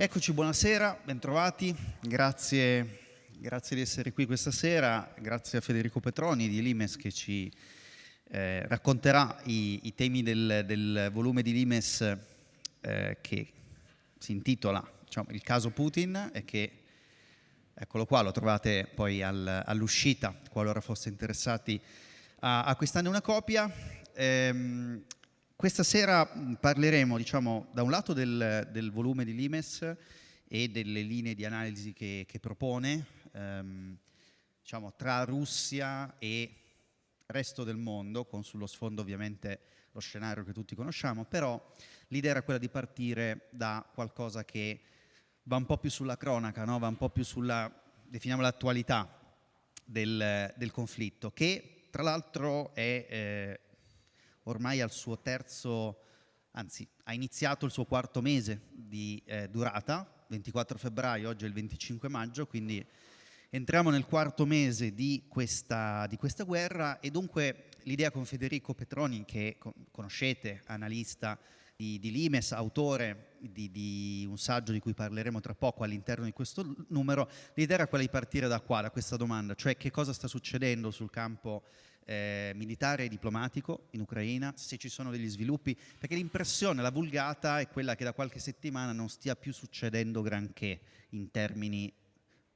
Eccoci, buonasera, bentrovati, grazie, grazie di essere qui questa sera, grazie a Federico Petroni di Limes che ci eh, racconterà i, i temi del, del, volume di Limes eh, che si intitola diciamo, Il caso Putin e che, eccolo qua, lo trovate poi al, all'uscita, qualora foste interessati a acquistarne una copia. Ehm, questa sera parleremo, diciamo, da un lato del, del, volume di Limes e delle linee di analisi che, che propone, ehm, diciamo, tra Russia e resto del mondo, con sullo sfondo ovviamente lo scenario che tutti conosciamo, però l'idea era quella di partire da qualcosa che va un po' più sulla cronaca, no? va un po' più sulla, definiamo l'attualità del, del conflitto, che tra l'altro è... Eh, ormai al suo terzo, anzi ha iniziato il suo quarto mese di eh, durata, 24 febbraio, oggi è il 25 maggio, quindi entriamo nel quarto mese di questa, di questa guerra. E dunque l'idea con Federico Petroni, che conoscete, analista di, di Limes, autore di, di, un saggio di cui parleremo tra poco all'interno di questo numero, l'idea era quella di partire da qua, da questa domanda, cioè che cosa sta succedendo sul campo eh, militare e diplomatico in Ucraina, se ci sono degli sviluppi, perché l'impressione, la vulgata è quella che da qualche settimana non stia più succedendo granché in termini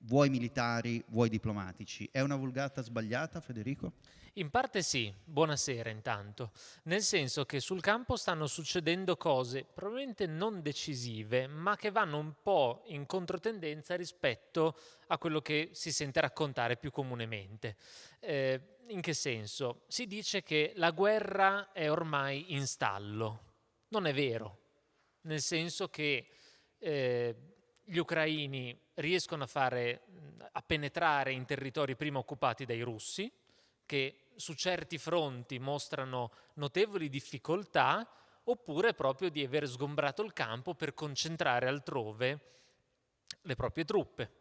vuoi militari, vuoi diplomatici. È una vulgata sbagliata, Federico? In parte sì, buonasera intanto, nel senso che sul campo stanno succedendo cose probabilmente non decisive, ma che vanno un po' in controtendenza rispetto a quello che si sente raccontare più comunemente. Eh, in che senso? Si dice che la guerra è ormai in stallo. Non è vero, nel senso che eh, gli ucraini riescono a, fare, a penetrare in territori prima occupati dai russi, che su certi fronti mostrano notevoli difficoltà, oppure proprio di aver sgombrato il campo per concentrare altrove le proprie truppe.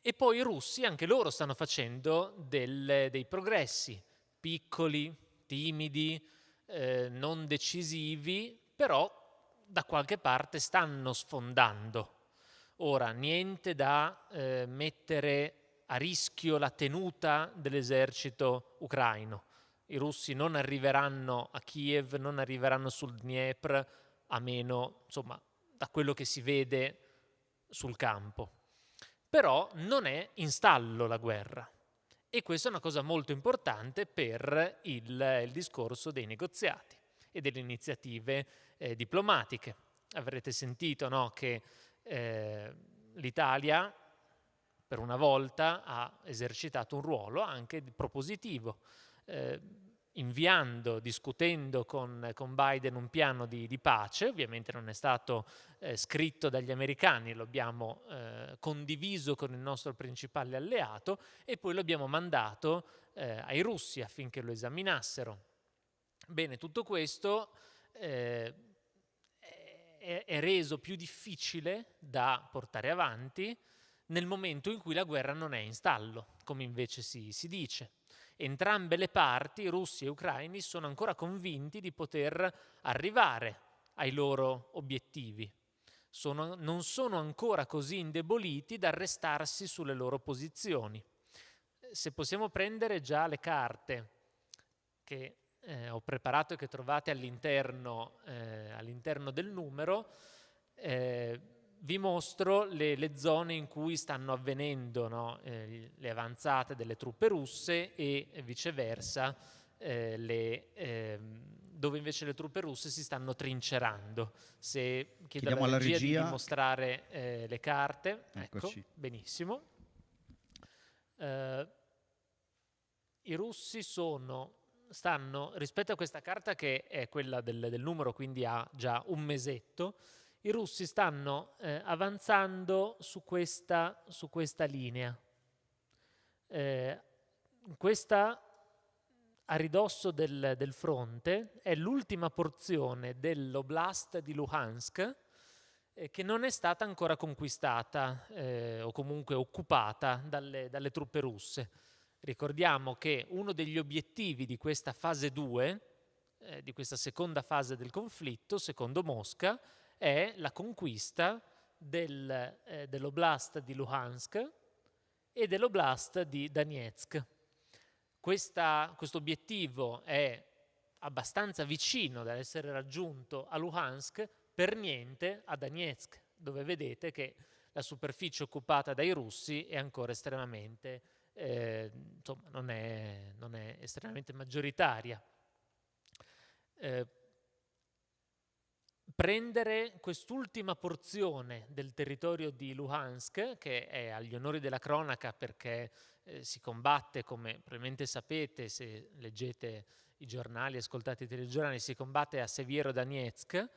E poi i russi, anche loro, stanno facendo del, dei progressi, piccoli, timidi, eh, non decisivi, però da qualche parte stanno sfondando. Ora, niente da eh, mettere a rischio la tenuta dell'esercito ucraino. I russi non arriveranno a Kiev, non arriveranno sul Dniepr, a meno, insomma, da quello che si vede sul campo. Però non è in stallo la guerra. E questa è una cosa molto importante per il, il discorso dei negoziati e delle iniziative eh, diplomatiche. Avrete sentito no, che eh, l'Italia per una volta ha esercitato un ruolo anche propositivo, eh, inviando, discutendo con, con, Biden un piano di, di, pace, ovviamente non è stato eh, scritto dagli americani, lo abbiamo eh, condiviso con il nostro principale alleato e poi lo abbiamo mandato eh, ai russi affinché lo esaminassero. Bene, tutto questo eh, è, è reso più difficile da portare avanti nel momento in cui la guerra non è in stallo, come invece si, si dice. Entrambe le parti, russi e ucraini, sono ancora convinti di poter arrivare ai loro obiettivi. Sono, non sono ancora così indeboliti da restarsi sulle loro posizioni. Se possiamo prendere già le carte che eh, ho preparato e che trovate all'interno eh, all del numero, eh, vi mostro le, le, zone in cui stanno avvenendo no, eh, le avanzate delle truppe russe e viceversa eh, le, eh, dove invece le truppe russe si stanno trincerando. Se chiedo alla regia, regia, di mostrare eh, le carte, ecco, Eccoci. ecco, benissimo. I russi sono stanno, rispetto a questa carta che è quella del, del numero, quindi ha già un mesetto, i russi stanno eh, avanzando su questa, su questa linea. Eh, questa a ridosso del, del fronte è l'ultima porzione dell'oblast di Luhansk eh, che non è stata ancora conquistata eh, o comunque occupata dalle, dalle truppe russe. Ricordiamo che uno degli obiettivi di questa fase 2, di questa seconda fase del conflitto, secondo Mosca, è la conquista del, eh, dell'oblast di Luhansk e dell'oblast di Donetsk. Questo obiettivo è abbastanza vicino da essere raggiunto a Luhansk, per niente a Donetsk, dove vedete che la superficie occupata dai russi è ancora estremamente, eh, insomma, non è, non è, estremamente maggioritaria. Eh, prendere quest'ultima porzione del territorio di Luhansk, che è agli onori della cronaca perché eh, si combatte, come probabilmente sapete se leggete i giornali, ascoltate i telegiornali, si combatte a Seviero Donetsk,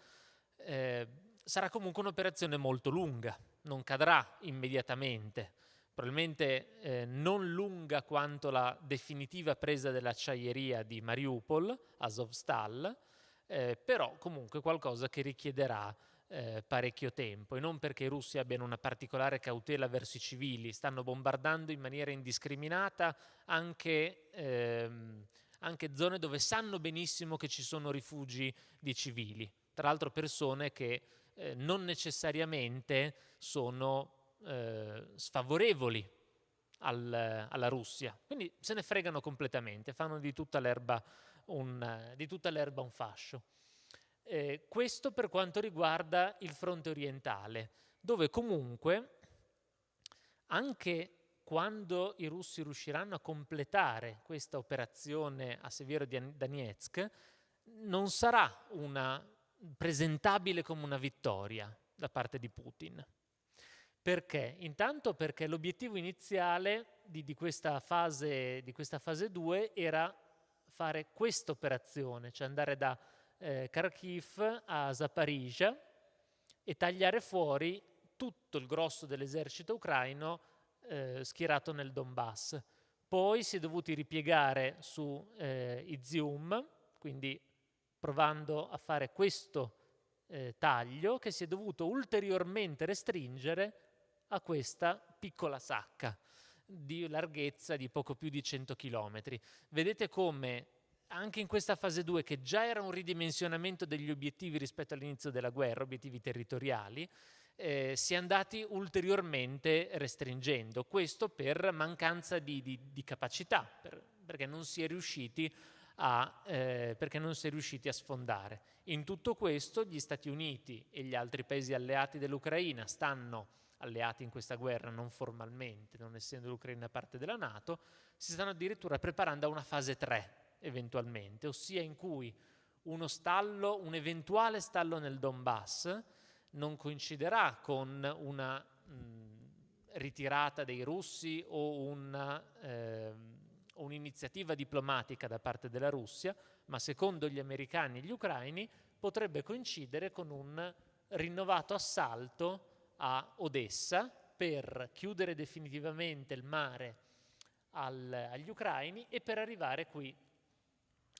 eh, sarà comunque un'operazione molto lunga, non cadrà immediatamente, probabilmente eh, non lunga quanto la definitiva presa dell'acciaieria di Mariupol, Azovstal, eh, però comunque qualcosa che richiederà eh, parecchio tempo. E non perché i russi abbiano una particolare cautela verso i civili, stanno bombardando in maniera indiscriminata anche, ehm, anche zone dove sanno benissimo che ci sono rifugi di civili, tra l'altro persone che eh, non necessariamente sono eh, sfavorevoli al, alla Russia, quindi se ne fregano completamente, fanno di tutta l'erba un, un fascio. Eh, questo per quanto riguarda il fronte orientale, dove comunque anche quando i russi riusciranno a completare questa operazione a Severo di Donetsk, non sarà una, presentabile come una vittoria da parte di Putin. Perché? Intanto perché l'obiettivo iniziale di, di, questa fase, di questa fase 2 era fare questa operazione, cioè andare da eh, Kharkiv a Zaparizhia e tagliare fuori tutto il grosso dell'esercito ucraino eh, schierato nel Donbass. Poi si è dovuti ripiegare su eh, Izium, quindi provando a fare questo eh, taglio che si è dovuto ulteriormente restringere a questa piccola sacca di larghezza di poco più di 100 km. Vedete come anche in questa fase 2, che già era un ridimensionamento degli obiettivi rispetto all'inizio della guerra, obiettivi territoriali, eh, si è andati ulteriormente restringendo. Questo per mancanza di, di, di capacità, per, perché, non a, eh, perché non si è riusciti a sfondare. In tutto questo gli Stati Uniti e gli altri paesi alleati dell'Ucraina stanno alleati in questa guerra, non formalmente, non essendo l'Ucraina parte della Nato, si stanno addirittura preparando a una fase 3 eventualmente, ossia in cui uno stallo, un eventuale stallo nel Donbass non coinciderà con una mh, ritirata dei russi o una, eh, un'iniziativa diplomatica da parte della Russia, ma secondo gli americani e gli ucraini potrebbe coincidere con un rinnovato assalto a Odessa per chiudere definitivamente il mare al, agli ucraini e per arrivare qui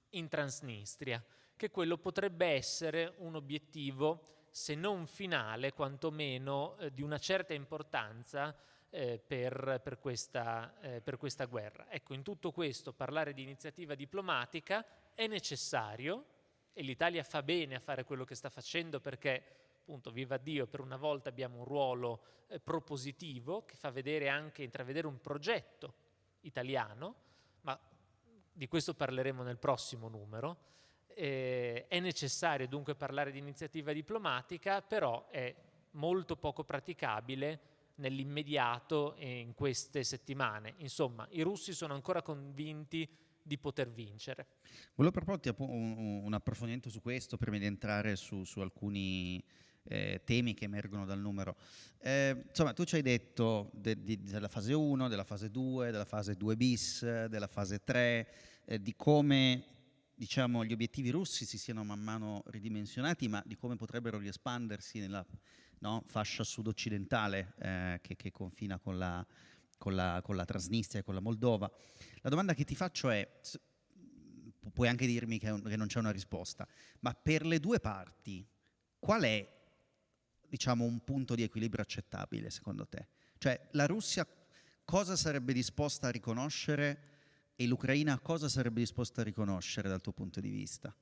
in Transnistria, che quello potrebbe essere un obiettivo, se non finale, quantomeno eh, di una certa importanza eh, per, per, questa, eh, per questa guerra. Ecco, in tutto questo parlare di iniziativa diplomatica è necessario e l'Italia fa bene a fare quello che sta facendo perché appunto, viva Dio, per una volta abbiamo un ruolo eh, propositivo che fa vedere anche, intravedere un progetto italiano, ma di questo parleremo nel prossimo numero. Eh, è necessario dunque parlare di iniziativa diplomatica, però è molto poco praticabile nell'immediato e in queste settimane. Insomma, i russi sono ancora convinti di poter vincere. Volevo proporti un, approfondimento su questo prima di entrare su, su alcuni eh, temi che emergono dal numero. Eh, insomma, tu ci hai detto de, de, della fase 1, della fase 2, della fase 2 bis, della fase 3, eh, di come diciamo, gli obiettivi russi si siano man mano ridimensionati, ma di come potrebbero riespandersi nella no, fascia sud-occidentale eh, che, che, confina con la, con, la, con la Transnistria e con la Moldova. La domanda che ti faccio è, puoi anche dirmi che, che non c'è una risposta, ma per le due parti qual è diciamo, un punto di equilibrio accettabile secondo te? Cioè la Russia cosa sarebbe disposta a riconoscere e l'Ucraina cosa sarebbe disposta a riconoscere dal tuo punto di vista?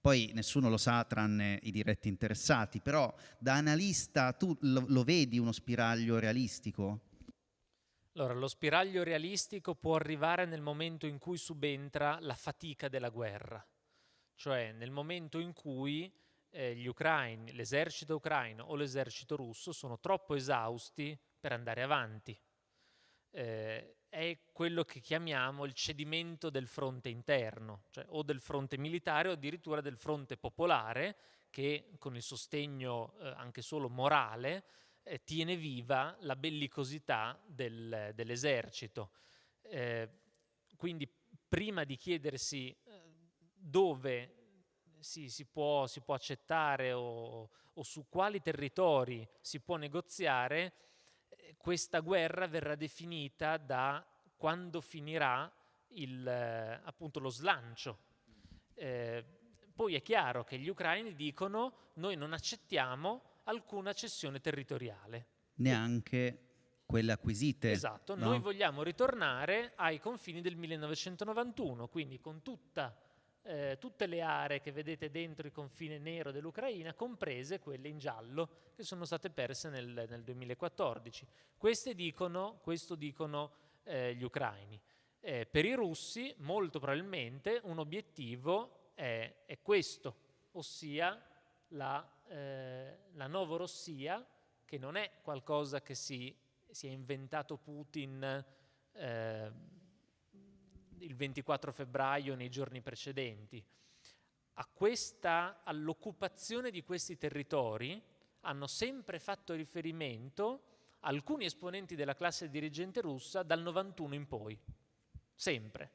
Poi nessuno lo sa tranne i diretti interessati, però da analista tu lo, lo vedi uno spiraglio realistico? Allora, lo spiraglio realistico può arrivare nel momento in cui subentra la fatica della guerra, cioè nel momento in cui eh, gli ucraini, l'esercito ucraino o l'esercito russo sono troppo esausti per andare avanti. Eh, è quello che chiamiamo il cedimento del fronte interno, cioè o del fronte militare o addirittura del fronte popolare che con il sostegno eh, anche solo morale eh, tiene viva la bellicosità del, dell'esercito. Eh, quindi prima di chiedersi eh, dove si, si, può, si, può, accettare o, o, su quali territori si può negoziare, eh, questa guerra verrà definita da quando finirà il, eh, appunto lo slancio. Eh, poi è chiaro che gli ucraini dicono noi non accettiamo alcuna cessione territoriale. Neanche quelle acquisite. Esatto, no? noi vogliamo ritornare ai confini del 1991, quindi con tutta, eh, tutte le aree che vedete dentro il confine nero dell'Ucraina, comprese quelle in giallo che sono state perse nel, nel 2014. Queste dicono, questo dicono eh, gli ucraini. Eh, per i russi molto probabilmente un obiettivo è, è questo, ossia la eh, la Novorossia, che non è qualcosa che si, si è inventato Putin eh, il 24 febbraio nei giorni precedenti. All'occupazione di questi territori hanno sempre fatto riferimento alcuni esponenti della classe dirigente russa dal 91 in poi, sempre,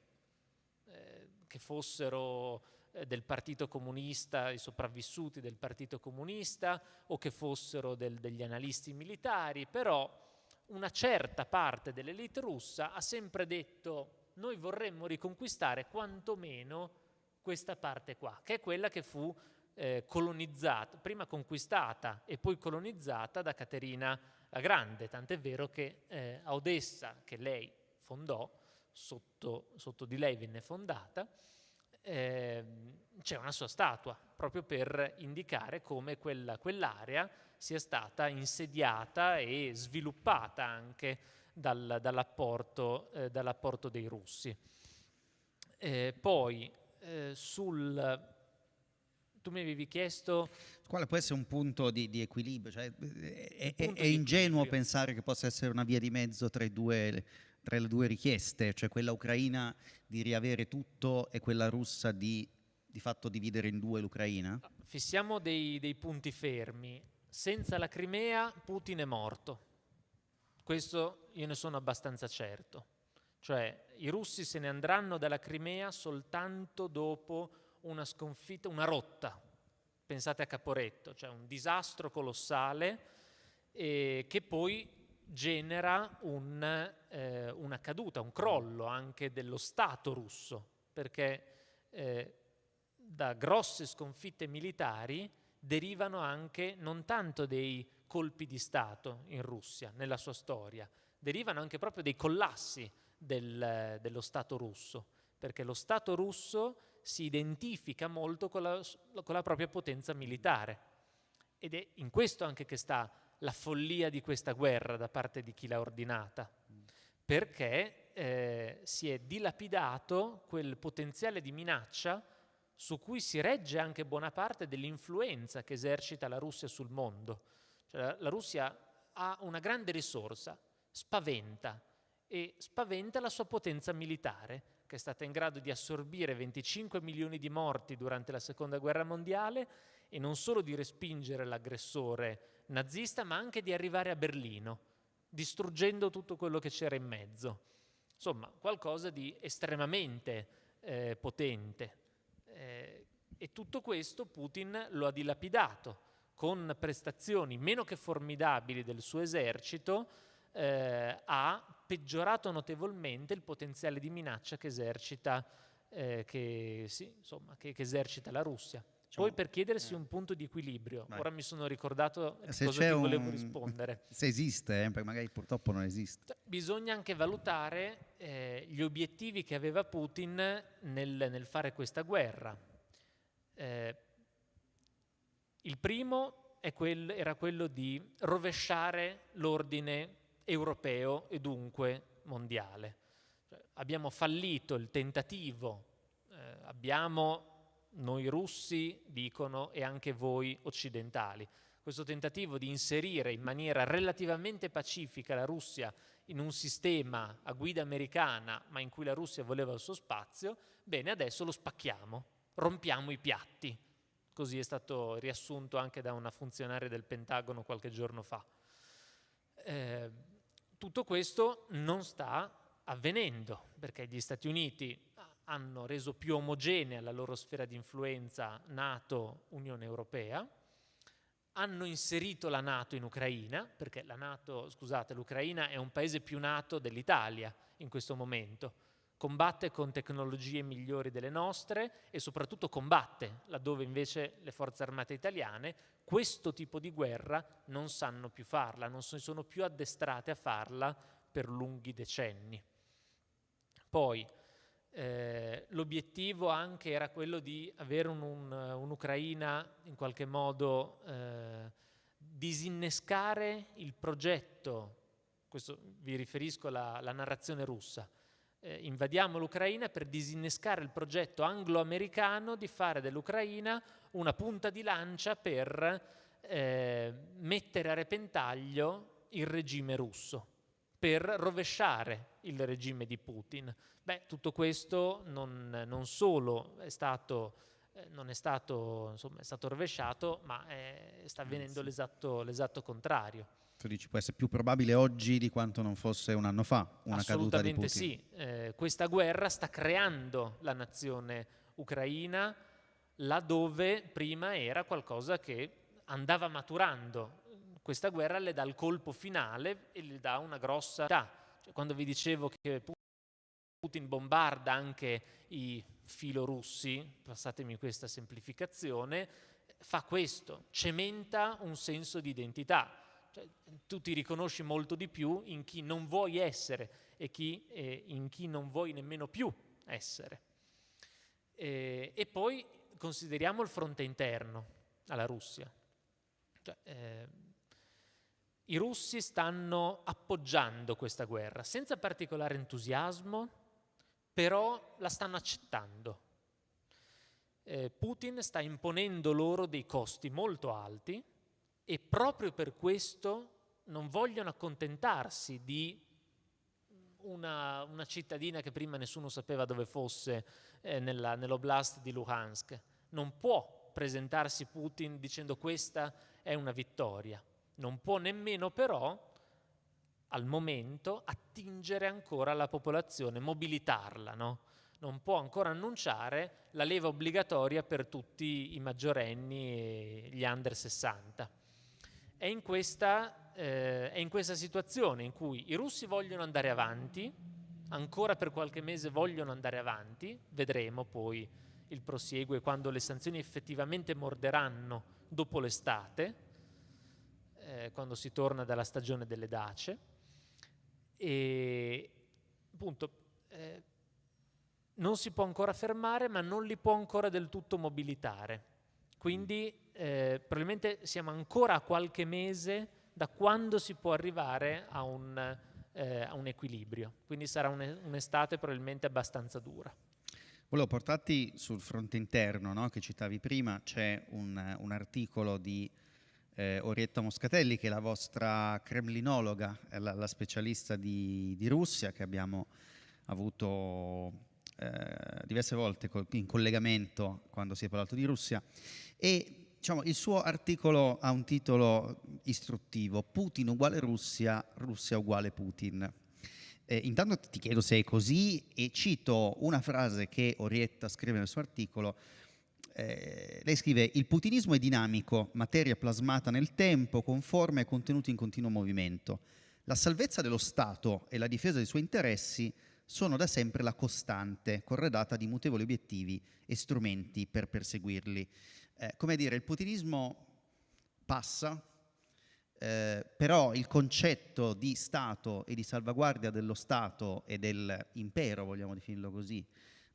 eh, che fossero eh, del Partito Comunista, i sopravvissuti del Partito Comunista o che fossero del, degli analisti militari, però una certa parte dell'elite russa ha sempre detto noi vorremmo riconquistare quantomeno questa parte qua, che è quella che fu eh, colonizzata, prima conquistata e poi colonizzata da Caterina la Grande, tant'è vero che eh, a Odessa, che lei fondò, sotto, sotto di lei venne fondata, eh, c'è una sua statua, proprio per indicare come quella, quell'area sia stata insediata e sviluppata anche dal, dall'apporto, eh, dall'apporto, dei russi. Eh, poi eh, sul... Tu mi avevi chiesto... Quale può essere un punto di, di equilibrio? Cioè, è, è, è ingenuo equilibrio. pensare che possa essere una via di mezzo tra due tra le due richieste, cioè quella ucraina di riavere tutto e quella russa di di fatto dividere in due l'Ucraina? Fissiamo dei, dei punti fermi. Senza la Crimea Putin è morto. Questo io ne sono abbastanza certo. Cioè i russi se ne andranno dalla Crimea soltanto dopo una sconfitta, una rotta. Pensate a Caporetto, cioè un disastro colossale eh, che poi genera un, eh, una caduta, un crollo anche dello Stato russo, perché eh, da grosse sconfitte militari derivano anche non tanto dei colpi di Stato in Russia, nella sua storia, derivano anche proprio dei collassi del, dello Stato russo, perché lo Stato russo si identifica molto con la, con la propria potenza militare. Ed è in questo anche che sta la follia di questa guerra da parte di chi l'ha ordinata, perché eh, si è dilapidato quel potenziale di minaccia su cui si regge anche buona parte dell'influenza che esercita la Russia sul mondo. Cioè, la Russia ha una grande risorsa, spaventa, e spaventa la sua potenza militare, che è stata in grado di assorbire 25 milioni di morti durante la Seconda Guerra Mondiale e non solo di respingere l'aggressore nazista, ma anche di arrivare a Berlino, distruggendo tutto quello che c'era in mezzo. Insomma, qualcosa di estremamente eh, potente. Eh, e tutto questo Putin lo ha dilapidato con prestazioni meno che formidabili del suo esercito, eh, ha peggiorato notevolmente il potenziale di minaccia che esercita, eh, che, sì, insomma, che, che esercita la Russia. Poi per chiedersi eh. un punto di equilibrio, Vai. ora mi sono ricordato se cosa ti volevo un... rispondere. Se esiste, eh, perché magari purtroppo non esiste. Cioè, bisogna anche valutare eh, gli obiettivi che aveva Putin nel, nel fare questa guerra. Eh, il primo quel, era quello di rovesciare l'ordine europeo e dunque mondiale. Cioè, abbiamo fallito il tentativo, eh, abbiamo noi russi, dicono, e anche voi occidentali. Questo tentativo di inserire in maniera relativamente pacifica la Russia in un sistema a guida americana, ma in cui la Russia voleva il suo spazio, bene, adesso lo spacchiamo, rompiamo i piatti. Così è stato riassunto anche da una funzionaria del Pentagono qualche giorno fa. Eh, tutto questo non sta avvenendo perché gli Stati Uniti hanno reso più omogenea la loro sfera di influenza NATO, Unione Europea, hanno inserito la Nato in Ucraina, perché la NATO, scusate, l'Ucraina è un paese più nato dell'Italia in questo momento, combatte con tecnologie migliori delle nostre e soprattutto combatte, laddove invece le forze armate italiane questo tipo di guerra non sanno più farla, non si sono più addestrate a farla per lunghi decenni. Poi, eh, l'obiettivo anche era quello di avere un'Ucraina un, un in qualche modo eh, disinnescare il progetto, questo vi riferisco alla, alla narrazione russa, eh, invadiamo l'Ucraina per disinnescare il progetto anglo-americano di fare dell'Ucraina una punta di lancia per eh, mettere a repentaglio il regime russo, per rovesciare il regime di Putin. Beh, tutto questo non, non solo è stato, eh, non è stato, insomma, è stato rovesciato, ma è, sta avvenendo l'esatto, l'esatto contrario. Tu dici può essere più probabile oggi di quanto non fosse un anno fa una caduta di Putin? Assolutamente sì. Eh, questa guerra sta creando la nazione ucraina laddove prima era qualcosa che andava maturando. Questa guerra le dà il colpo finale e le dà una grossa... Cioè, quando vi dicevo che Putin bombarda anche i filorussi, passatemi questa semplificazione, fa questo, cementa un senso di identità. Cioè, tu ti riconosci molto di più in chi non vuoi essere e chi, eh, in chi non vuoi nemmeno più essere. Eh, e poi consideriamo il fronte interno alla Russia. Cioè, eh, I russi stanno appoggiando questa guerra senza particolare entusiasmo, però la stanno accettando. Eh, Putin sta imponendo loro dei costi molto alti e proprio per questo non vogliono accontentarsi di una, una cittadina che prima nessuno sapeva dove fosse eh, nella, nell'oblast di Luhansk. Non può presentarsi Putin dicendo questa è una vittoria. Non può nemmeno però al momento attingere ancora la popolazione, mobilitarla, no? non può ancora annunciare la leva obbligatoria per tutti i maggiorenni e gli under 60. È in, questa, eh, è in questa situazione in cui i russi vogliono andare avanti, ancora per qualche mese vogliono andare avanti, vedremo poi il prosieguo e quando le sanzioni effettivamente morderanno dopo l'estate, eh, quando si torna dalla stagione delle dace, e appunto eh, non si può ancora fermare ma non li può ancora del tutto mobilitare. Quindi eh, probabilmente siamo ancora a qualche mese da quando si può arrivare a un, eh, a un equilibrio. Quindi sarà un'estate probabilmente abbastanza dura. Volevo portarti sul fronte interno no, che citavi prima, c'è un, un articolo di eh, Orietta Moscatelli, che è la vostra kremlinologa, la, la specialista di, di, Russia, che abbiamo avuto eh, diverse volte in collegamento quando si è parlato di Russia. E diciamo, il suo articolo ha un titolo istruttivo, Putin uguale Russia, Russia uguale Putin. Eh, intanto ti chiedo se è così e cito una frase che Orietta scrive nel suo articolo, eh, lei scrive il putinismo è dinamico, materia plasmata nel tempo, conforme e contenuto in continuo movimento. La salvezza dello Stato e la difesa dei suoi interessi sono da sempre la costante, corredata di mutevoli obiettivi e strumenti per perseguirli. Eh, come dire, il putinismo passa, eh, però il concetto di Stato e di salvaguardia dello Stato e dell'impero, vogliamo definirlo così,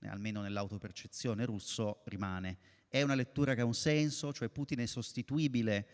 almeno nell'autopercezione russo, rimane. È una lettura che ha un senso, cioè Putin è sostituibile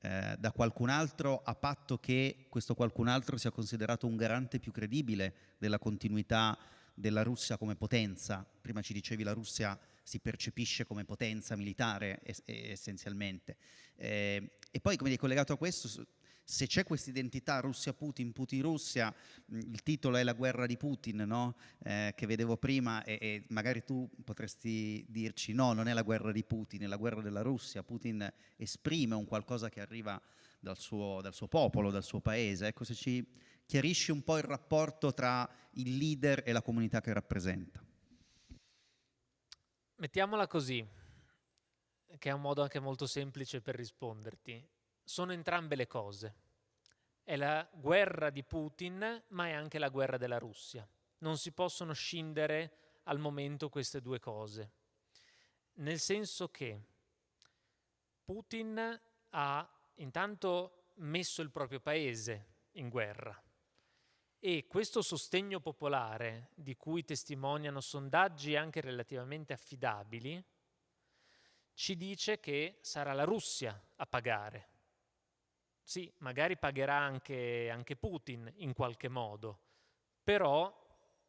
eh, da qualcun altro a patto che questo qualcun altro sia considerato un garante più credibile della continuità della Russia come potenza. Prima ci dicevi la Russia si percepisce come potenza militare essenzialmente. Eh, e poi come collegato a questo, se c'è questa identità Russia-Putin, Putin-Russia, il titolo è La guerra di Putin, no? eh, che vedevo prima e, e, magari tu potresti dirci no, non è la guerra di Putin, è la guerra della Russia. Putin esprime un qualcosa che arriva dal suo, dal suo popolo, dal suo paese. Ecco, se ci chiarisci un po' il rapporto tra il leader e la comunità che rappresenta. Mettiamola così, che è un modo anche molto semplice per risponderti sono entrambe le cose. È la guerra di Putin, ma è anche la guerra della Russia. Non si possono scindere al momento queste due cose. Nel senso che Putin ha intanto messo il proprio paese in guerra e questo sostegno popolare, di cui testimoniano sondaggi anche relativamente affidabili, ci dice che sarà la Russia a pagare sì, magari pagherà anche, anche Putin in qualche modo, però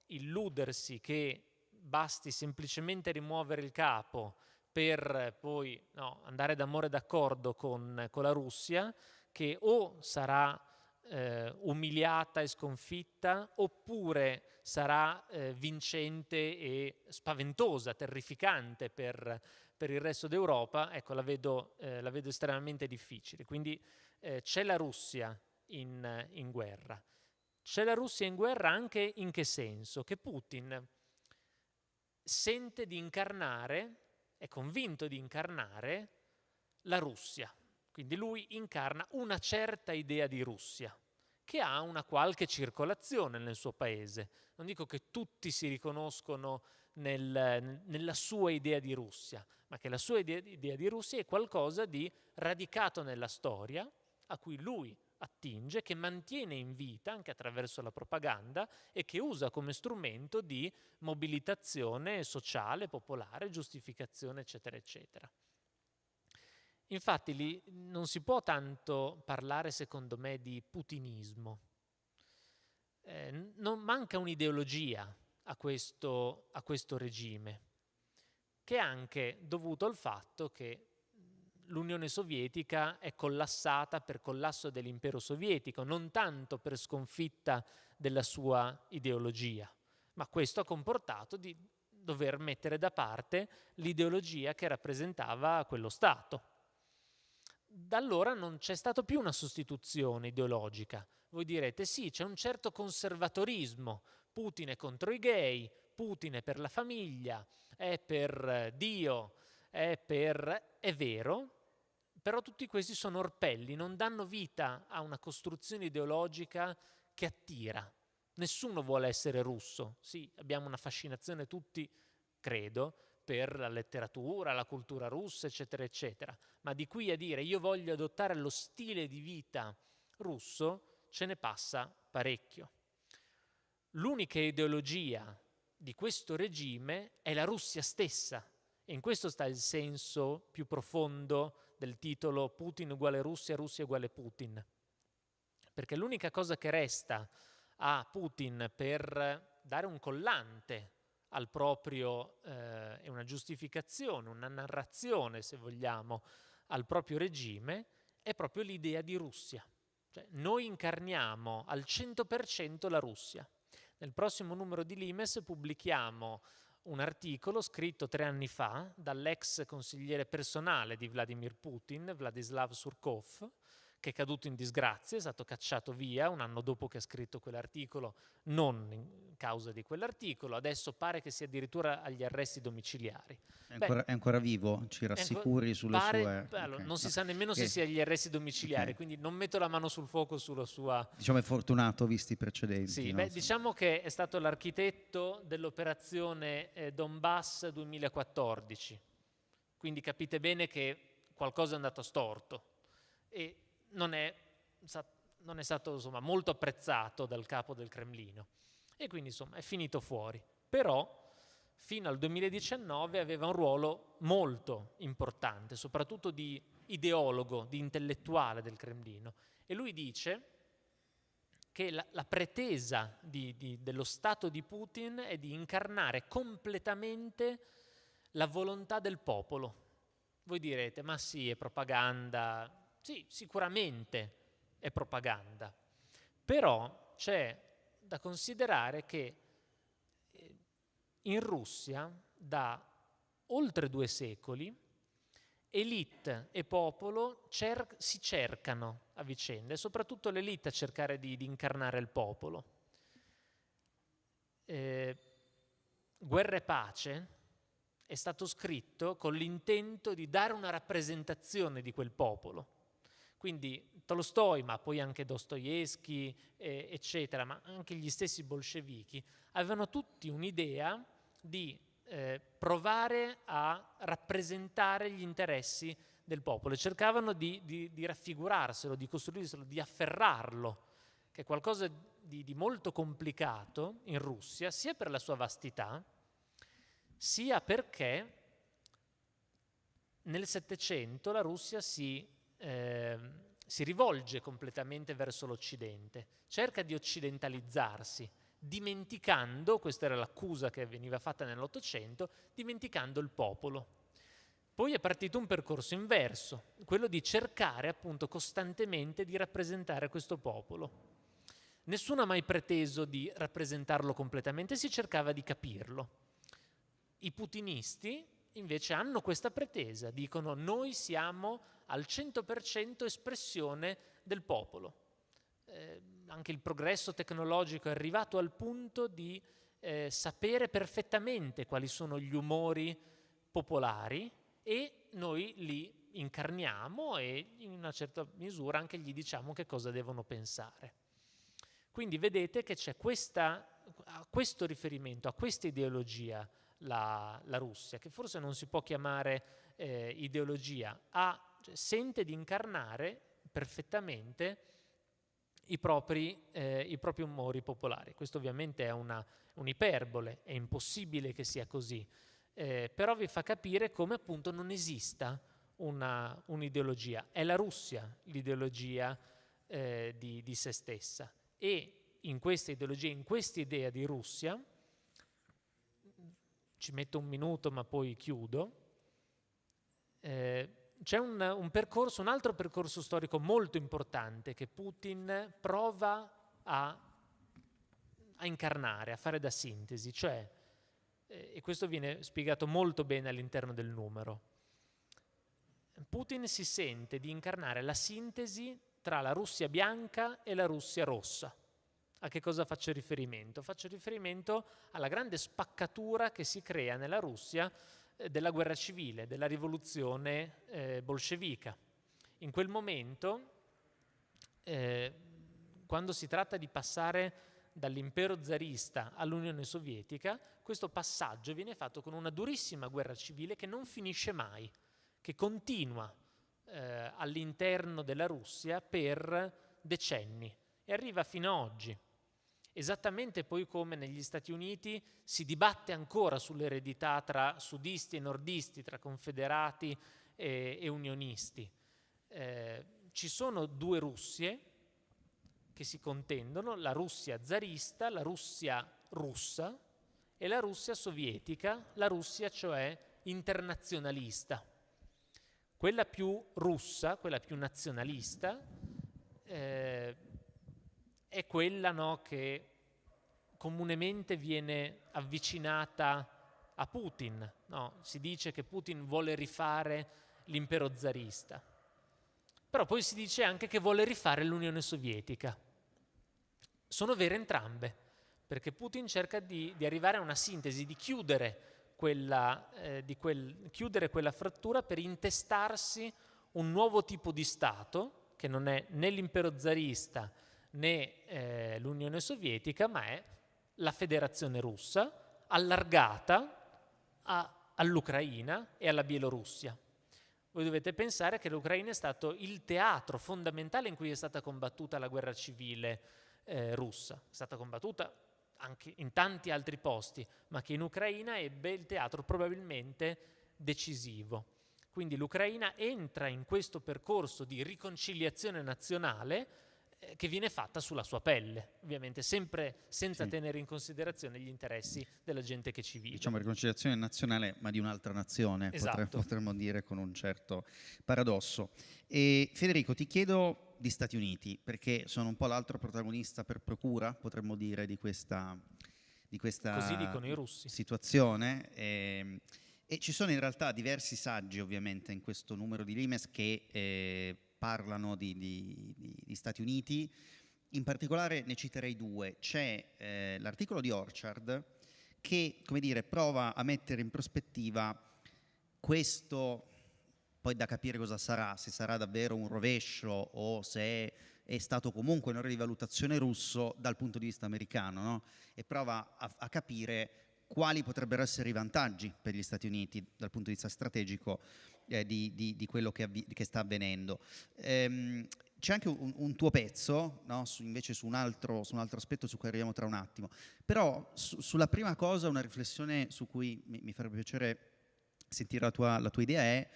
illudersi che basti semplicemente rimuovere il capo per poi no, andare d'amore d'accordo con, con, la Russia, che o sarà eh, umiliata e sconfitta, oppure sarà eh, vincente e spaventosa, terrificante per, per il resto d'Europa, ecco, la vedo, eh, la vedo estremamente difficile. Quindi eh, c'è la Russia in, in guerra. C'è la Russia in guerra anche in che senso? Che Putin sente di incarnare, è convinto di incarnare la Russia. Quindi lui incarna una certa idea di Russia che ha una qualche circolazione nel suo paese. Non dico che tutti si riconoscono nel, nella sua idea di Russia, ma che la sua idea, idea di Russia è qualcosa di radicato nella storia, a cui lui attinge, che mantiene in vita anche attraverso la propaganda e che usa come strumento di mobilitazione sociale, popolare, giustificazione, eccetera, eccetera. Infatti lì non si può tanto parlare, secondo me, di putinismo. Eh, non manca un'ideologia a questo, a questo regime, che è anche dovuto al fatto che l'Unione Sovietica è collassata per collasso dell'impero sovietico, non tanto per sconfitta della sua ideologia, ma questo ha comportato di dover mettere da parte l'ideologia che rappresentava quello Stato. Da allora non c'è stata più una sostituzione ideologica. Voi direte sì, c'è un certo conservatorismo, Putin è contro i gay, Putin è per la famiglia, è per Dio, è per... è vero, però tutti questi sono orpelli, non danno vita a una costruzione ideologica che attira. Nessuno vuole essere russo, sì, abbiamo una fascinazione tutti, credo, per la letteratura, la cultura russa, eccetera, eccetera, ma di qui a dire io voglio adottare lo stile di vita russo, ce ne passa parecchio. L'unica ideologia di questo regime è la Russia stessa e in questo sta il senso più profondo del titolo Putin uguale Russia, Russia uguale Putin. Perché l'unica cosa che resta a Putin per dare un collante al proprio, eh, una giustificazione, una narrazione, se vogliamo, al proprio regime, è proprio l'idea di Russia. Cioè, noi incarniamo al 100% la Russia. Nel prossimo numero di Limes pubblichiamo un articolo scritto tre anni fa dall'ex consigliere personale di Vladimir Putin, Vladislav Surkov, che è caduto in disgrazia, è stato cacciato via un anno dopo che ha scritto quell'articolo, non in causa di quell'articolo, adesso pare che sia addirittura agli arresti domiciliari. È ancora, Beh, è ancora vivo? Ci rassicuri sulle pare, sue... Allora, non si sa nemmeno okay. se sia agli arresti domiciliari, okay. quindi non metto la mano sul fuoco sulla sua... Diciamo è fortunato visti i precedenti. Sì, no? beh, diciamo che è stato l'architetto dell'operazione eh, Donbass 2014, quindi capite bene che qualcosa è andato storto. E non è, non è stato insomma, molto apprezzato dal capo del Cremlino e quindi insomma è finito fuori. Però fino al 2019 aveva un ruolo molto importante, soprattutto di ideologo, di intellettuale del Cremlino. E lui dice che la, la pretesa di, di, dello Stato di Putin è di incarnare completamente la volontà del popolo. Voi direte, ma sì, è propaganda. Sì, sicuramente è propaganda. Però c'è da considerare che eh, in Russia, da oltre due secoli, elite e popolo cer- si cercano a vicenda, e soprattutto l'elite a cercare di, di incarnare il popolo. Eh, Guerra e pace è stato scritto con l'intento di dare una rappresentazione di quel popolo. Quindi Tolstoi, ma poi anche Dostoevsky, eh, eccetera, ma anche gli stessi bolscevichi, avevano tutti un'idea di eh, provare a rappresentare gli interessi del popolo e cercavano di, di, di raffigurarselo, di costruirselo, di afferrarlo, che è qualcosa di, di molto complicato in Russia, sia per la sua vastità, sia perché nel Settecento la Russia si, eh, si rivolge completamente verso l'Occidente, cerca di occidentalizzarsi, dimenticando, questa era l'accusa che veniva fatta nell'Ottocento, dimenticando il popolo. Poi è partito un percorso inverso, quello di cercare appunto costantemente di rappresentare questo popolo. Nessuno ha mai preteso di rappresentarlo completamente, si cercava di capirlo. I putinisti invece hanno questa pretesa, dicono noi siamo al 100% espressione del popolo. Eh, anche il progresso tecnologico è arrivato al punto di eh, sapere perfettamente quali sono gli umori popolari e noi li incarniamo e in una certa misura anche gli diciamo che cosa devono pensare. Quindi vedete che c'è questo riferimento, a questa ideologia la, la, Russia, che forse non si può chiamare eh, ideologia, ha, cioè, sente di incarnare perfettamente i propri, eh, i propri umori popolari. Questo ovviamente è un'iperbole, è impossibile che sia così, eh, però vi fa capire come appunto non esista un'ideologia. È la Russia l'ideologia eh, di, di, se stessa e in questa ideologia, in questa idea di Russia, ci metto un minuto ma poi chiudo, eh, c'è un, un, percorso, un altro percorso storico molto importante che Putin prova a, a incarnare, a fare da sintesi, cioè, eh, e questo viene spiegato molto bene all'interno del numero, Putin si sente di incarnare la sintesi tra la Russia bianca e la Russia rossa. A che cosa faccio riferimento? Faccio riferimento alla grande spaccatura che si crea nella Russia eh, della guerra civile, della rivoluzione eh, bolscevica. In quel momento, eh, quando si tratta di passare dall'impero zarista all'Unione Sovietica, questo passaggio viene fatto con una durissima guerra civile che non finisce mai, che continua eh, all'interno della Russia per decenni e arriva fino ad oggi. Esattamente poi come negli Stati Uniti si dibatte ancora sull'eredità tra sudisti e nordisti, tra confederati e, e unionisti. Eh, ci sono due Russie che si contendono, la Russia zarista, la Russia russa e la Russia sovietica, la Russia cioè internazionalista. Quella più russa, quella più nazionalista, eh, è quella no, che comunemente viene avvicinata a Putin. No, si dice che Putin vuole rifare l'impero zarista. Però poi si dice anche che vuole rifare l'Unione Sovietica. Sono vere entrambe, perché Putin cerca di, di arrivare a una sintesi, di chiudere quella, eh, di quel, chiudere quella frattura per intestarsi un nuovo tipo di Stato, che non è né l'impero zarista né eh, l'Unione Sovietica, ma è la federazione russa allargata all'Ucraina e alla Bielorussia. Voi dovete pensare che l'Ucraina è stato il teatro fondamentale in cui è stata combattuta la guerra civile eh, russa. È stata combattuta anche in tanti altri posti, ma che in Ucraina ebbe il teatro probabilmente decisivo. Quindi l'Ucraina entra in questo percorso di riconciliazione nazionale che viene fatta sulla sua pelle, ovviamente sempre senza sì. tenere in considerazione gli interessi della gente che ci vive. Diciamo riconciliazione nazionale ma di un'altra nazione, esatto. potremmo, potremmo dire con un certo paradosso. E Federico, ti chiedo di Stati Uniti, perché sono un po' l'altro protagonista per procura, potremmo dire, di questa, di questa situazione. E, ehm, e, ci sono in realtà diversi saggi, ovviamente, in questo numero di Limes che eh, parlano di, di, di, di, Stati Uniti. In particolare ne citerei due. C'è eh, l'articolo di Orchard che, come dire, prova a mettere in prospettiva questo poi da capire cosa sarà, se sarà davvero un rovescio o se è stato comunque un errore di valutazione russo dal punto di vista americano, no? e prova a, a, capire quali potrebbero essere i vantaggi per gli Stati Uniti dal punto di vista strategico eh, di, di, di, quello che, che sta avvenendo. Ehm, c'è anche un, un, tuo pezzo, no? su, invece su un, altro, su un, altro, aspetto su cui arriviamo tra un attimo, però su, sulla prima cosa una riflessione su cui mi, mi farebbe piacere sentire la tua, la tua idea è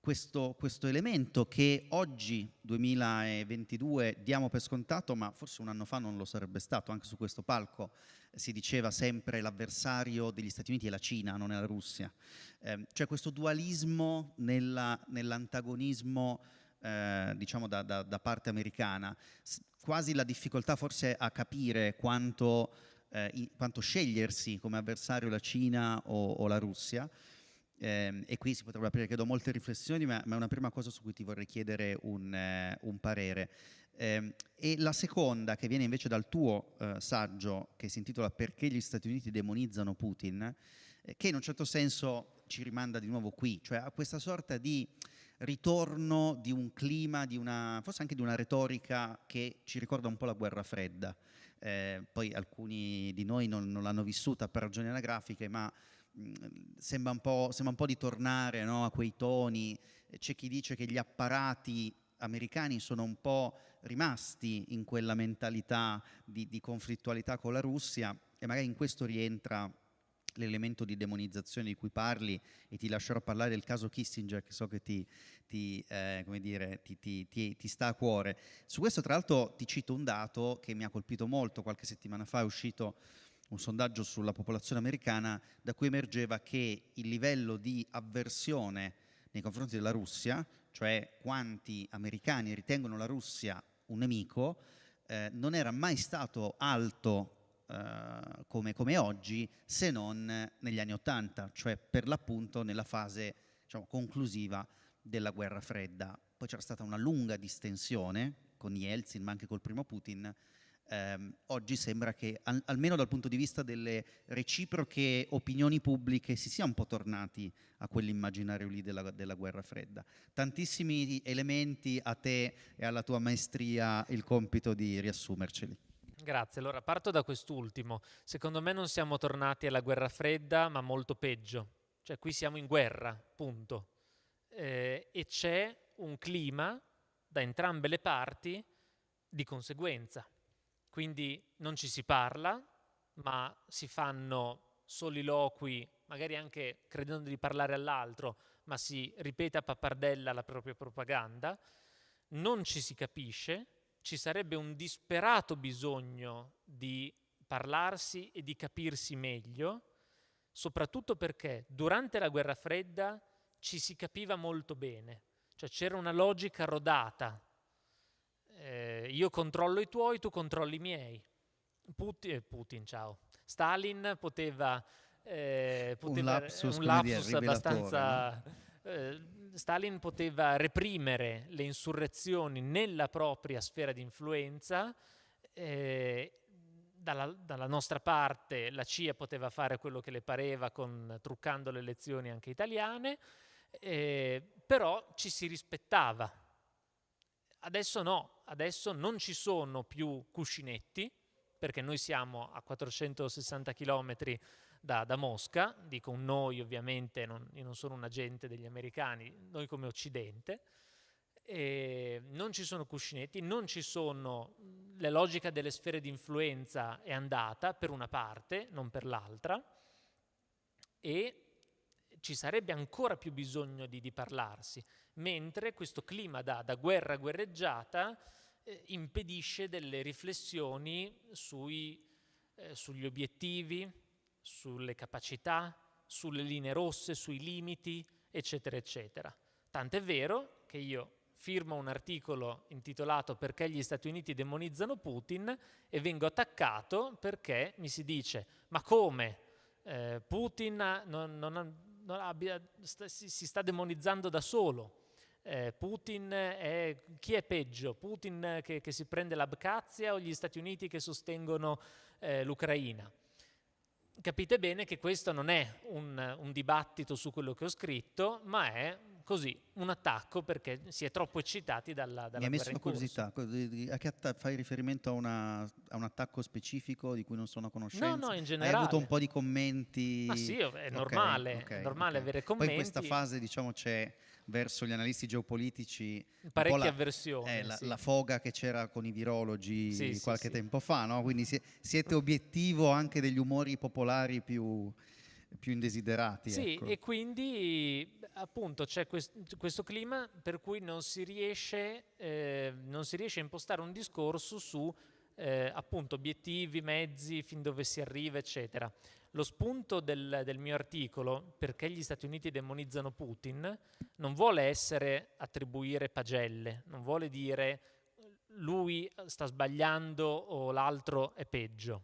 questo, questo, elemento che oggi, 2022, diamo per scontato, ma forse un anno fa non lo sarebbe stato, anche su questo palco si diceva sempre l'avversario degli Stati Uniti è la Cina, non è la Russia. Eh, cioè questo dualismo nella, nell'antagonismo eh, diciamo da, da, da, parte americana, quasi la difficoltà forse a capire quanto, eh, quanto scegliersi come avversario la Cina o, o la Russia, eh, e qui si potrebbero aprire, credo, molte riflessioni, ma, ma, è una prima cosa su cui ti vorrei chiedere un, eh, un parere. Eh, e la seconda, che viene invece dal tuo eh, saggio, che si intitola Perché gli Stati Uniti demonizzano Putin, eh, che in un certo senso ci rimanda di nuovo qui, cioè a questa sorta di ritorno di un clima, di una, forse anche di una retorica che ci ricorda un po' la guerra fredda. Eh, poi alcuni di noi non, non l'hanno vissuta per ragioni anagrafiche, ma sembra, un sembra, un po', di tornare no, a quei toni, c'è chi dice che gli apparati americani sono un po' rimasti in quella mentalità di, di conflittualità con la Russia e magari in questo rientra l'elemento di demonizzazione di cui parli e ti lascerò parlare del caso Kissinger che so che ti, ti, eh, dire, ti, ti, sta a cuore. Su questo tra l'altro ti cito un dato che mi ha colpito molto, qualche settimana fa è uscito un sondaggio sulla popolazione americana da cui emergeva che il livello di avversione nei confronti della Russia, cioè quanti americani ritengono la Russia un nemico, eh, non era mai stato alto eh, come, come, oggi se non negli anni Ottanta, cioè per l'appunto nella fase diciamo, conclusiva della guerra fredda. Poi c'era stata una lunga distensione con Yeltsin, ma anche col primo Putin, ehm, oggi sembra che al, almeno dal punto di vista delle reciproche opinioni pubbliche si sia un po' tornati a quell'immaginario lì della, della, guerra fredda. Tantissimi elementi a te e alla tua maestria il compito di riassumerceli. Grazie, allora parto da quest'ultimo. Secondo me non siamo tornati alla guerra fredda, ma molto peggio. Cioè qui siamo in guerra, punto. Eh, e c'è un clima da entrambe le parti di conseguenza. Quindi non ci si parla, ma si fanno soliloqui, magari anche credendo di parlare all'altro, ma si ripete a pappardella la propria propaganda, non ci si capisce, ci sarebbe un disperato bisogno di parlarsi e di capirsi meglio, soprattutto perché durante la guerra fredda ci si capiva molto bene, cioè c'era una logica rodata eh, io controllo i tuoi, tu controlli i miei. Putin, eh, Putin ciao. Stalin poteva, eh, poteva un lapsus, un lapsus dire, abbastanza... No? Eh, Stalin poteva reprimere le insurrezioni nella propria sfera di influenza, eh, dalla, dalla, nostra parte la CIA poteva fare quello che le pareva con, truccando le elezioni anche italiane, eh, però ci si rispettava. Adesso no, adesso non ci sono più cuscinetti, perché noi siamo a 460 km da, da Mosca, dico noi ovviamente, non, io non sono un agente degli americani, noi come Occidente, E non ci sono cuscinetti, non ci sono la logica delle sfere di influenza è andata per una parte, non per l'altra, e ci sarebbe ancora più bisogno di, di parlarsi, mentre questo clima da, da guerra guerreggiata eh, impedisce delle riflessioni sui, eh, sugli obiettivi, sulle capacità, sulle linee rosse, sui limiti, eccetera, eccetera. Tant'è vero che io firmo un articolo intitolato Perché gli Stati Uniti demonizzano Putin e vengo attaccato perché mi si dice ma come eh, Putin non, non, non abbia, sta, si, si, sta demonizzando da solo. Eh, Putin è, chi è peggio? Putin che, che si prende l'Abkhazia o gli Stati Uniti che sostengono eh, l'Ucraina? Capite bene che questo non è un, un dibattito su quello che ho scritto, ma è così, un attacco perché si è troppo eccitati dalla, dalla Mi ha messo una curiosità, fai riferimento a, una, a, un attacco specifico di cui non sono a conoscenza? No, no, in generale. Hai avuto un po' di commenti? Ma sì, è normale, okay, okay, è normale okay. avere commenti. Poi in questa fase diciamo c'è verso gli analisti geopolitici parecchia avversione. Eh, la, sì. la, foga che c'era con i virologi sì, qualche sì, tempo fa, no? quindi siete obiettivo anche degli umori popolari più, più indesiderati. Sì, ecco. e quindi appunto c'è quest questo clima per cui non si, riesce, eh, non si riesce a impostare un discorso su eh, appunto obiettivi, mezzi, fin dove si arriva, eccetera. Lo spunto del, del, mio articolo, perché gli Stati Uniti demonizzano Putin, non vuole essere attribuire pagelle, non vuole dire lui sta sbagliando o l'altro è peggio,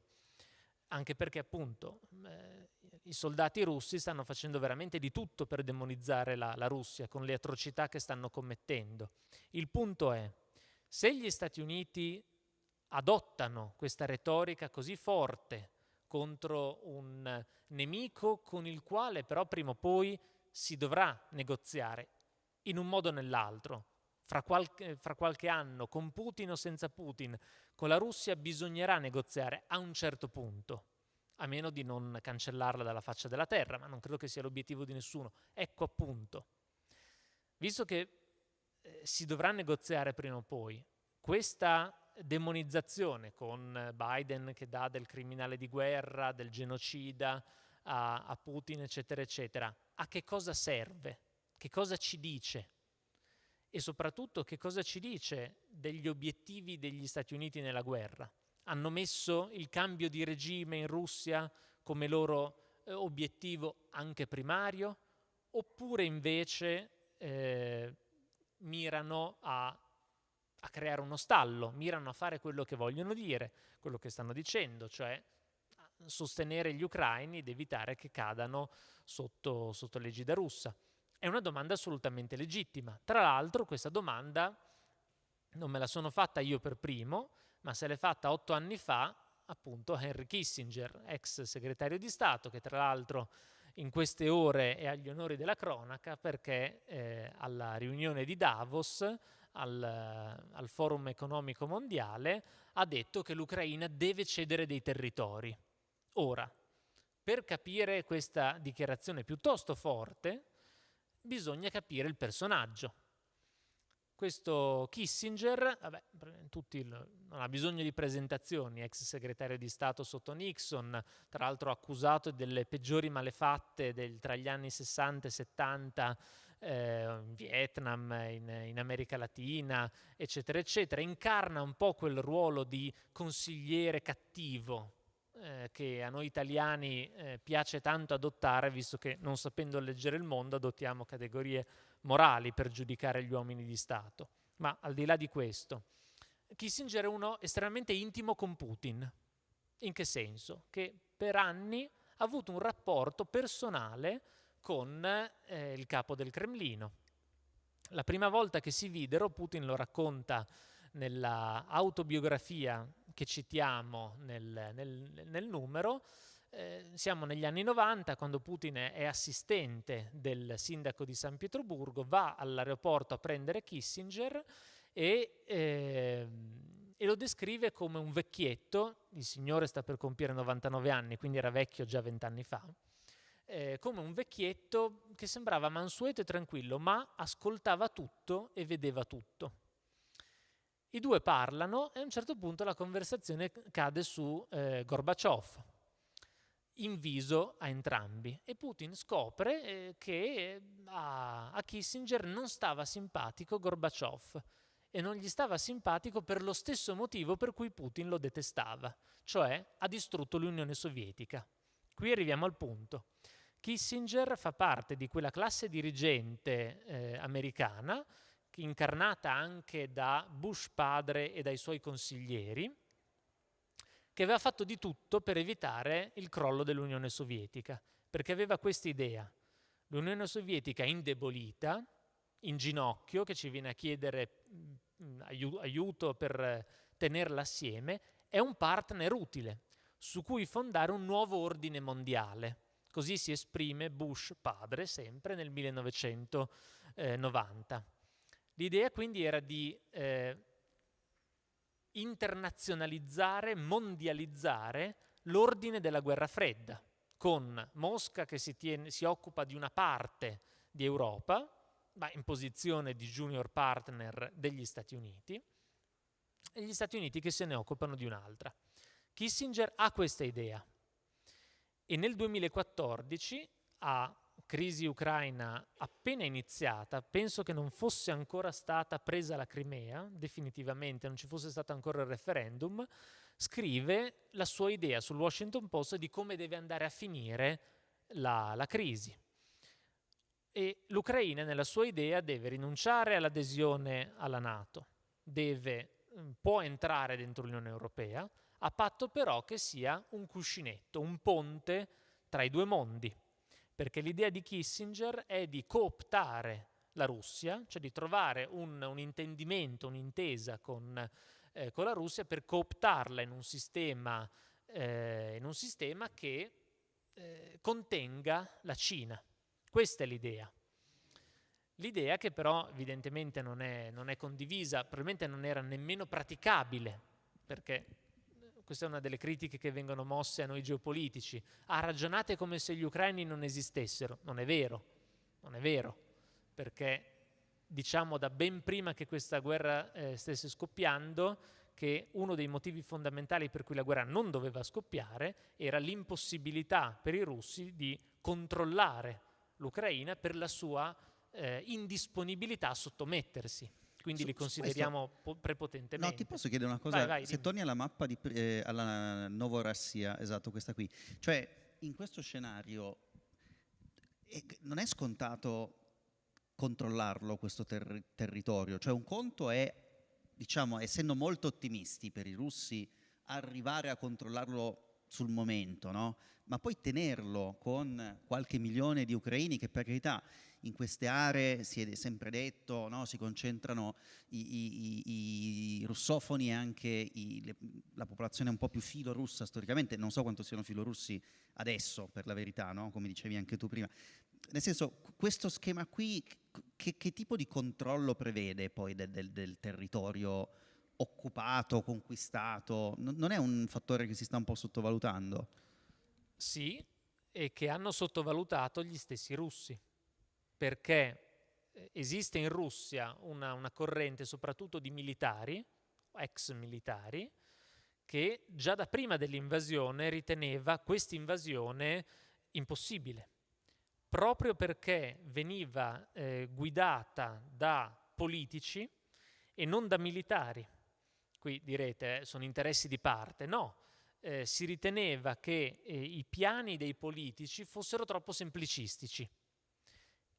anche perché appunto eh, i soldati russi stanno facendo veramente di tutto per demonizzare la, la Russia con le atrocità che stanno commettendo. Il punto è, se gli Stati Uniti adottano questa retorica così forte, contro un nemico con il quale però prima o poi si dovrà negoziare in un modo o nell'altro. Fra qualche, fra qualche anno, con Putin o senza Putin, con la Russia bisognerà negoziare a un certo punto, a meno di non cancellarla dalla faccia della terra, ma non credo che sia l'obiettivo di nessuno. Ecco appunto, visto che eh, si dovrà negoziare prima o poi, questa demonizzazione con Biden che dà del criminale di guerra, del genocida a, a Putin, eccetera, eccetera. A che cosa serve? Che cosa ci dice? E soprattutto che cosa ci dice degli obiettivi degli Stati Uniti nella guerra? Hanno messo il cambio di regime in Russia come loro eh, obiettivo anche primario? Oppure invece eh, mirano a a creare uno stallo, mirano a fare quello che vogliono dire, quello che stanno dicendo, cioè sostenere gli ucraini ed evitare che cadano sotto, sotto l'egida russa. È una domanda assolutamente legittima. Tra l'altro questa domanda non me la sono fatta io per primo, ma se l'è fatta otto anni fa appunto Henry Kissinger, ex segretario di Stato, che tra l'altro in queste ore è agli onori della cronaca perché eh, alla riunione di Davos al, al Forum economico mondiale, ha detto che l'Ucraina deve cedere dei territori. Ora, per capire questa dichiarazione piuttosto forte, bisogna capire il personaggio. Questo Kissinger, vabbè, tutti, non ha bisogno di presentazioni, ex segretario di Stato sotto Nixon, tra l'altro accusato delle peggiori malefatte del, tra gli anni 60 e 70 eh, in Vietnam, in, in, America Latina, eccetera, eccetera, incarna un po' quel ruolo di consigliere cattivo eh, che a noi italiani eh, piace tanto adottare, visto che non sapendo leggere il mondo adottiamo categorie morali per giudicare gli uomini di Stato. Ma al di là di questo, Kissinger è uno estremamente intimo con Putin. In che senso? Che per anni ha avuto un rapporto personale con eh, il capo del Cremlino. La prima volta che si videro, Putin lo racconta nella autobiografia che citiamo nel, nel, nel numero, eh, siamo negli anni 90 quando Putin è assistente del sindaco di San Pietroburgo, va all'aeroporto a prendere Kissinger e, eh, e, lo descrive come un vecchietto, il signore sta per compiere 99 anni, quindi era vecchio già vent'anni fa, eh, come un vecchietto che sembrava mansueto e tranquillo, ma ascoltava tutto e vedeva tutto. I due parlano e a un certo punto la conversazione cade su eh, Gorbaciov, inviso a entrambi. E Putin scopre eh, che a, a Kissinger non stava simpatico Gorbaciov e non gli stava simpatico per lo stesso motivo per cui Putin lo detestava, cioè ha distrutto l'Unione Sovietica. Qui arriviamo al punto. Kissinger fa parte di quella classe dirigente eh, americana, incarnata anche da Bush padre e dai suoi consiglieri, che aveva fatto di tutto per evitare il crollo dell'Unione Sovietica, perché aveva questa idea. L'Unione Sovietica indebolita, in ginocchio, che ci viene a chiedere mm, aiuto per tenerla assieme, è un partner utile su cui fondare un nuovo ordine mondiale. Così si esprime Bush padre sempre nel 1990. L'idea quindi era di eh, internazionalizzare, mondializzare l'ordine della guerra fredda, con Mosca che si, tiene, si occupa di una parte di Europa, ma in posizione di junior partner degli Stati Uniti, e gli Stati Uniti che se ne occupano di un'altra. Kissinger ha questa idea e nel 2014, a crisi ucraina appena iniziata, penso che non fosse ancora stata presa la Crimea, definitivamente, non ci fosse stato ancora il referendum, scrive la sua idea sul Washington Post di come deve andare a finire la, la crisi. E l'Ucraina nella sua idea deve rinunciare all'adesione alla Nato, deve, può entrare dentro l'Unione Europea, a patto però che sia un cuscinetto, un ponte tra i due mondi, perché l'idea di Kissinger è di cooptare la Russia, cioè di trovare un, un intendimento, un'intesa con, eh, con, la Russia per cooptarla in un sistema, eh, in un sistema che eh, contenga la Cina. Questa è l'idea. L'idea che però evidentemente non è, non è condivisa, probabilmente non era nemmeno praticabile, perché questa è una delle critiche che vengono mosse a noi geopolitici, ah ragionate come se gli ucraini non esistessero, non è vero, non è vero, perché diciamo da ben prima che questa guerra eh, stesse scoppiando che uno dei motivi fondamentali per cui la guerra non doveva scoppiare era l'impossibilità per i russi di controllare l'Ucraina per la sua eh, indisponibilità a sottomettersi quindi su, li consideriamo questo... prepotentemente. No, ti posso chiedere una cosa? Vai, vai, Se dimmi. torni alla mappa di, eh, alla Novorassia, esatto, questa qui, cioè in questo scenario eh, non è scontato controllarlo questo ter territorio, cioè un conto è, diciamo, essendo molto ottimisti per i russi, arrivare a controllarlo sul momento, no? Ma poi tenerlo con qualche milione di ucraini che per carità in queste aree, si è sempre detto, no? si concentrano i, i, i russofoni e anche i, le, la popolazione un po' più filorussa storicamente, non so quanto siano filorussi adesso per la verità, no? come dicevi anche tu prima. Nel senso, questo schema qui, che, che tipo di controllo prevede poi del, del, del territorio occupato, conquistato? Non è un fattore che si sta un po' sottovalutando? Sì, e che hanno sottovalutato gli stessi russi perché eh, esiste in Russia una, una corrente soprattutto di militari, ex militari, che già da prima dell'invasione riteneva questa invasione impossibile, proprio perché veniva eh, guidata da politici e non da militari. Qui direte, eh, sono interessi di parte. No, eh, si riteneva che eh, i piani dei politici fossero troppo semplicistici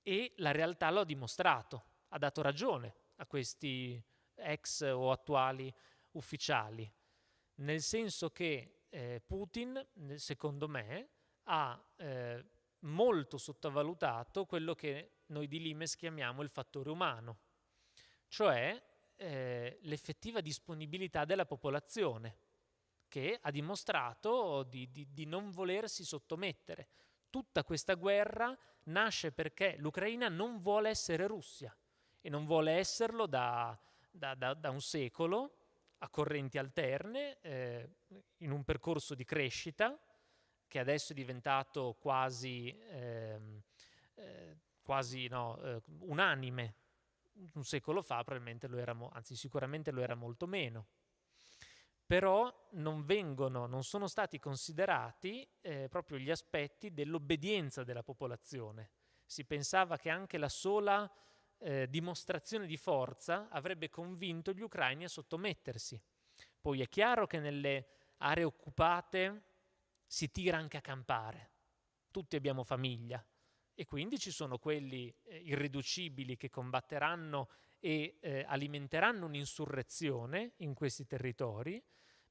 e la realtà lo ha dimostrato, ha dato ragione a questi ex o attuali ufficiali, nel senso che eh, Putin, secondo me, ha eh, molto sottovalutato quello che noi di Limes chiamiamo il fattore umano, cioè eh, l'effettiva disponibilità della popolazione, che ha dimostrato di, di, di non volersi sottomettere. Tutta questa guerra nasce perché l'Ucraina non vuole essere Russia e non vuole esserlo da, da, da, da un secolo a correnti alterne, eh, in un percorso di crescita, che adesso è diventato quasi, ehm, eh, quasi no, eh, unanime. Un secolo fa probabilmente lo era, anzi sicuramente lo era molto meno. Però non vengono, non sono stati considerati eh, proprio gli aspetti dell'obbedienza della popolazione. Si pensava che anche la sola eh, dimostrazione di forza avrebbe convinto gli ucraini a sottomettersi. Poi è chiaro che nelle aree occupate si tira anche a campare, tutti abbiamo famiglia e quindi ci sono quelli eh, irriducibili che combatteranno e eh, alimenteranno un'insurrezione in questi territori,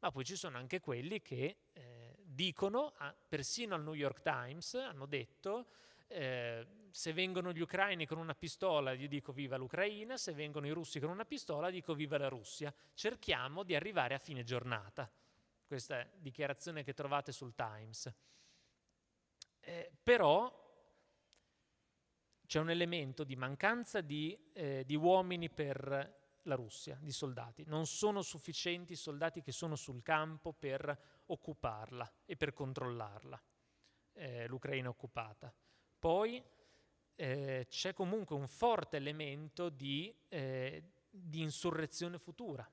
ma poi ci sono anche quelli che eh, dicono, persino al New York Times hanno detto, eh, se vengono gli ucraini con una pistola gli dico viva l'Ucraina, se vengono i russi con una pistola dico viva la Russia. Cerchiamo di arrivare a fine giornata. Questa dichiarazione che trovate sul Times. Eh, però c'è un elemento di mancanza di, eh, di uomini per la Russia, di soldati. Non sono sufficienti i soldati che sono sul campo per occuparla e per controllarla, eh, l'Ucraina occupata. Poi eh, c'è comunque un forte elemento di, eh, di insurrezione futura,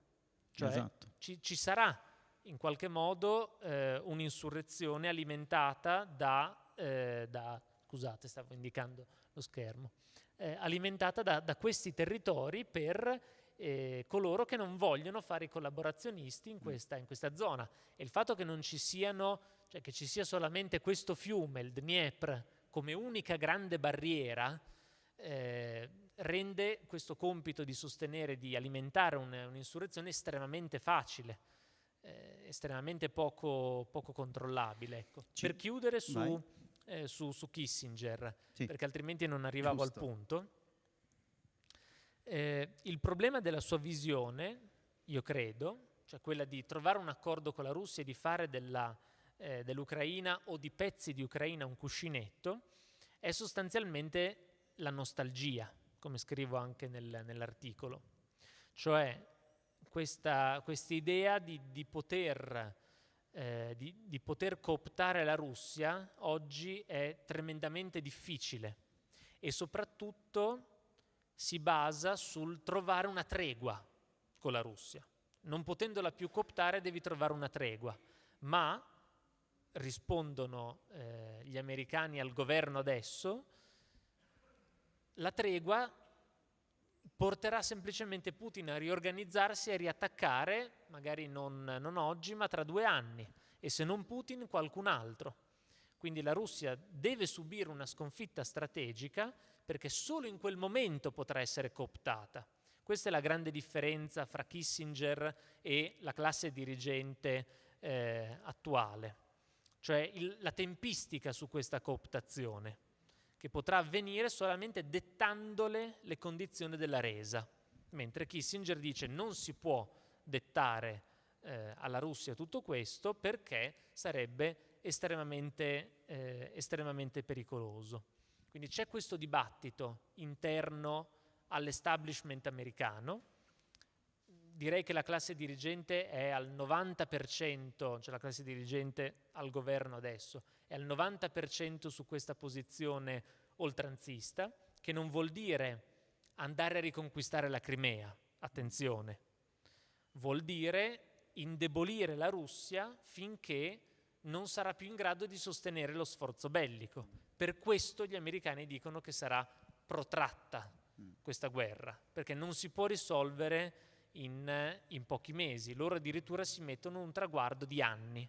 cioè esatto. ci, ci, sarà in qualche modo eh, un'insurrezione alimentata da, eh, da, scusate stavo indicando lo schermo, eh, alimentata da, da, questi territori per eh, coloro che non vogliono fare i collaborazionisti in questa, in questa zona. E il fatto che non ci siano, cioè che ci sia solamente questo fiume, il Dniepr, come unica grande barriera eh, rende questo compito di sostenere, di alimentare un, un'insurrezione estremamente facile, eh, estremamente poco, poco controllabile. Ecco. Per chiudere su, eh, su, su Kissinger, sì. perché altrimenti non arrivavo Giusto. al punto, eh, il problema della sua visione, io credo, cioè quella di trovare un accordo con la Russia e di fare della eh, dell'Ucraina o di pezzi di Ucraina un cuscinetto, è sostanzialmente la nostalgia, come scrivo anche nel, nell'articolo. Cioè questa idea di, di, poter, eh, di, di poter cooptare la Russia oggi è tremendamente difficile e soprattutto si basa sul trovare una tregua con la Russia. Non potendola più cooptare devi trovare una tregua, ma rispondono eh, gli americani al governo adesso, la tregua porterà semplicemente Putin a riorganizzarsi e a riattaccare, magari non, non oggi, ma tra due anni, e se non Putin qualcun altro. Quindi la Russia deve subire una sconfitta strategica perché solo in quel momento potrà essere cooptata. Questa è la grande differenza fra Kissinger e la classe dirigente eh, attuale cioè il, la tempistica su questa cooptazione, che potrà avvenire solamente dettandole le condizioni della resa, mentre Kissinger dice non si può dettare eh, alla Russia tutto questo perché sarebbe estremamente, eh, estremamente pericoloso. Quindi c'è questo dibattito interno all'establishment americano, direi che la classe dirigente è al 90%, cioè la classe dirigente al governo adesso, è al 90% su questa posizione oltranzista, che non vuol dire andare a riconquistare la Crimea, attenzione, vuol dire indebolire la Russia finché non sarà più in grado di sostenere lo sforzo bellico. Per questo gli americani dicono che sarà protratta questa guerra, perché non si può risolvere in, in pochi mesi, loro addirittura si mettono un traguardo di anni.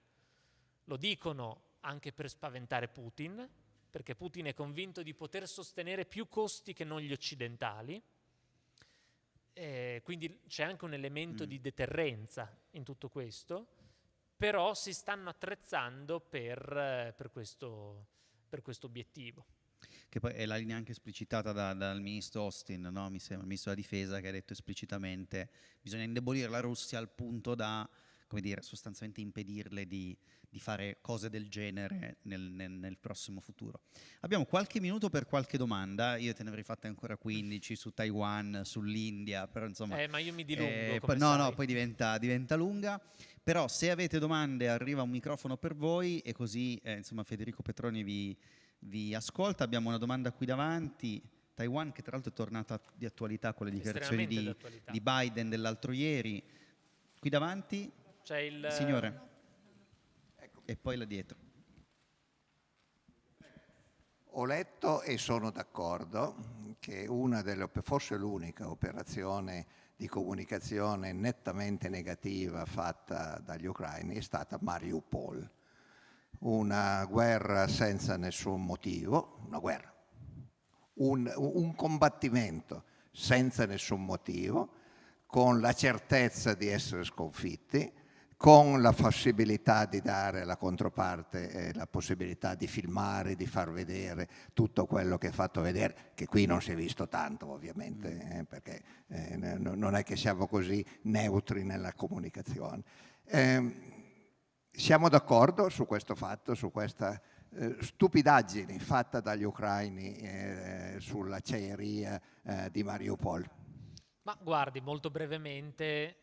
Lo dicono anche per spaventare Putin, perché Putin è convinto di poter sostenere più costi che non gli occidentali, eh, quindi c'è anche un elemento mm. di deterrenza in tutto questo, però si stanno attrezzando per, per, questo, per questo obiettivo che poi è la linea anche esplicitata da, dal ministro Austin, no? mi sembra, il ministro della difesa, che ha detto esplicitamente bisogna indebolire la Russia al punto da come dire, sostanzialmente impedirle di, di fare cose del genere nel, nel, nel, prossimo futuro. Abbiamo qualche minuto per qualche domanda, io te ne avrei fatte ancora 15 su Taiwan, sull'India, però insomma... Eh, ma io mi dilungo, eh, No, sai. no, poi diventa, diventa, lunga, però se avete domande arriva un microfono per voi e così eh, insomma Federico Petroni vi, vi ascolta. Abbiamo una domanda qui davanti. Taiwan, che tra l'altro è tornata di attualità con le dichiarazioni di, di Biden dell'altro ieri. Qui davanti c'è il signore. Ecco. E poi là dietro. Ho letto e sono d'accordo che una delle, forse l'unica operazione di comunicazione nettamente negativa fatta dagli ucraini è stata Mariupol. Una guerra senza nessun motivo, una guerra, un, un combattimento senza nessun motivo, con la certezza di essere sconfitti, con la possibilità di dare alla controparte eh, la possibilità di filmare, di far vedere tutto quello che è fatto vedere, che qui non si è visto tanto ovviamente, mm. eh, perché eh, non è che siamo così neutri nella comunicazione. Ehm, siamo d'accordo su questo fatto, su questa eh, stupidaggine fatta dagli ucraini eh, sull'acciaieria eh, di Mariupol? Ma guardi, molto brevemente,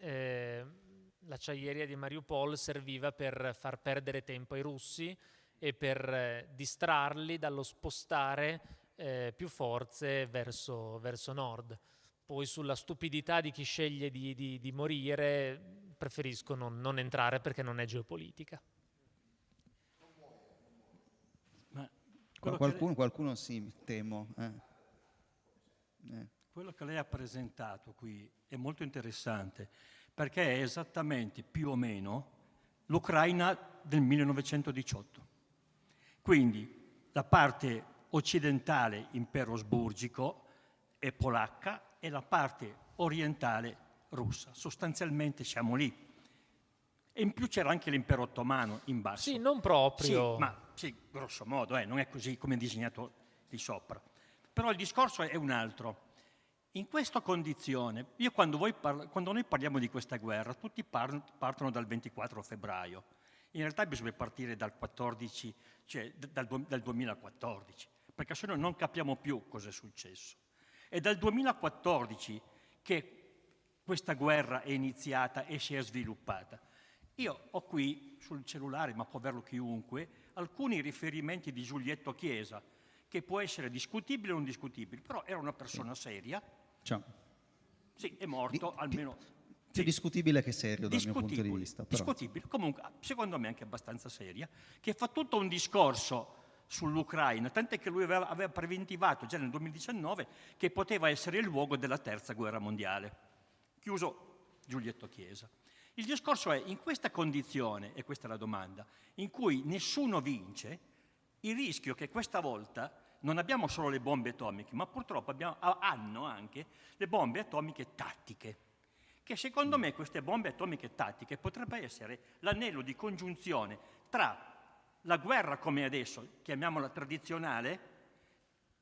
l'acciaieria di Mariupol serviva per far perdere tempo ai russi e per eh, distrarli dallo spostare eh, più forze verso, verso, nord. Poi sulla stupidità di chi sceglie di, di, di morire preferisco non, non, entrare perché non è geopolitica. qualcuno, lei... qualcuno sì, temo. Eh. Eh. Quello che lei ha presentato qui è molto interessante perché è esattamente più o meno l'Ucraina del 1918. Quindi la parte occidentale impero sburgico e polacca e la parte orientale russa. Sostanzialmente siamo lì. E in più c'era anche l'impero ottomano in basso. Sì, non proprio. Sì, ma sì, grosso modo, eh, non è così come disegnato di sopra. Però il discorso è un altro. In questa condizione, io quando, parla, quando, noi parliamo di questa guerra, tutti par partono dal 24 febbraio. In realtà bisogna partire dal, 14, cioè dal, dal 2014, perché se no non capiamo più cosa è successo. È dal 2014 che questa guerra è iniziata e si è sviluppata. Io ho qui sul cellulare, ma può averlo chiunque, alcuni riferimenti di Giulietto Chiesa, che può essere discutibile o non discutibile, però era una persona seria, Ciao. Sì, è morto, di, almeno... Più sì. discutibile che serio dal mio punto di vista. Però. Discutibile, comunque secondo me anche abbastanza seria, che fa tutto un discorso sull'Ucraina, tant'è che lui aveva, aveva, preventivato già nel 2019 che poteva essere il luogo della terza guerra mondiale. Chiuso Giulietto Chiesa. Il discorso è, in questa condizione, e questa è la domanda, in cui nessuno vince, il rischio che questa volta non abbiamo solo le bombe atomiche, ma purtroppo abbiamo, hanno anche le bombe atomiche tattiche, che secondo me queste bombe atomiche tattiche potrebbero essere l'anello di congiunzione tra la guerra come adesso, chiamiamola tradizionale,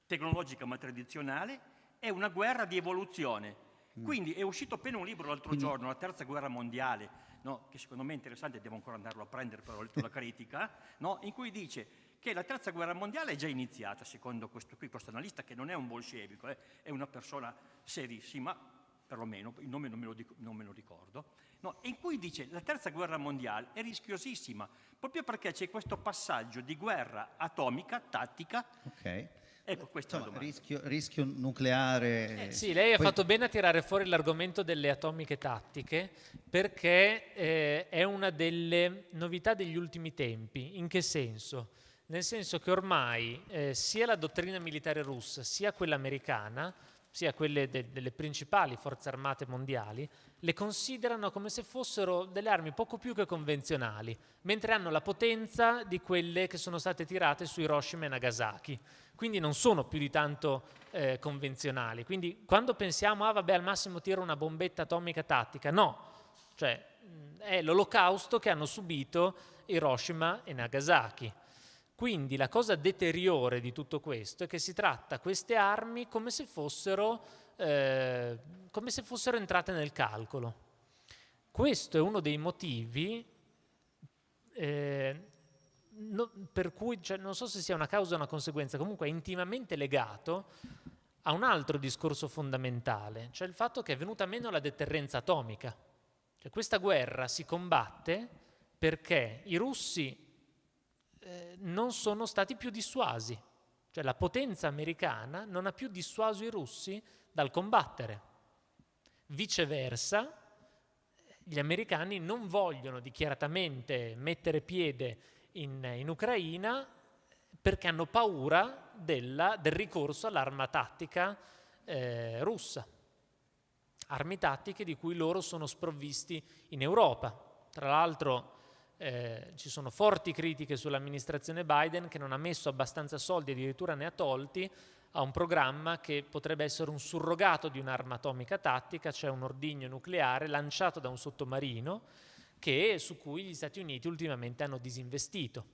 tecnologica ma tradizionale, e una guerra di evoluzione. Mm. Quindi è uscito appena un libro l'altro giorno, La terza guerra mondiale, no, che secondo me è interessante, devo ancora andarlo a prendere, però ho letto la critica, no, in cui dice che la terza guerra mondiale è già iniziata, secondo questo, qui, questo analista, che non è un bolscevico, eh, è una persona serissima, perlomeno, il nome non me lo, dico, non me lo ricordo, no, in cui dice che la terza guerra mondiale è rischiosissima, proprio perché c'è questo passaggio di guerra atomica, tattica, okay. Ecco, questa Insomma, rischio, rischio, nucleare. Eh, sì, lei ha Poi... fatto bene a tirare fuori l'argomento delle atomiche tattiche perché eh, è una delle novità degli ultimi tempi. In che senso? Nel senso che ormai eh, sia la dottrina militare russa sia quella americana, sia quelle de delle principali forze armate mondiali, le considerano come se fossero delle armi poco più che convenzionali, mentre hanno la potenza di quelle che sono state tirate su Hiroshima e Nagasaki. Quindi non sono più di tanto eh, convenzionali. Quindi quando pensiamo, ah vabbè, al massimo tiro una bombetta atomica tattica, no. Cioè, è l'olocausto che hanno subito Hiroshima e Nagasaki. Quindi la cosa deteriore di tutto questo è che si tratta queste armi come se fossero, eh, come se fossero entrate nel calcolo. questo è uno dei motivi eh, no, per cui, cioè, non so se sia una causa o una conseguenza, comunque è intimamente legato a un altro discorso fondamentale, cioè il fatto che è venuta meno la deterrenza atomica. Cioè, questa guerra si combatte perché i russi eh, non sono stati più dissuasi, cioè la potenza americana non ha più dissuaso i russi dal combattere. Viceversa, gli americani non vogliono dichiaratamente mettere piede in, in Ucraina perché hanno paura della, del ricorso all'arma tattica eh, russa, armi tattiche di cui loro sono sprovvisti in Europa. Tra l'altro eh, ci sono forti critiche sull'amministrazione Biden che non ha messo abbastanza soldi, addirittura ne ha tolti, a un programma che potrebbe essere un surrogato di un'arma atomica tattica, cioè un ordigno nucleare lanciato da un sottomarino che, su cui gli Stati Uniti ultimamente hanno disinvestito.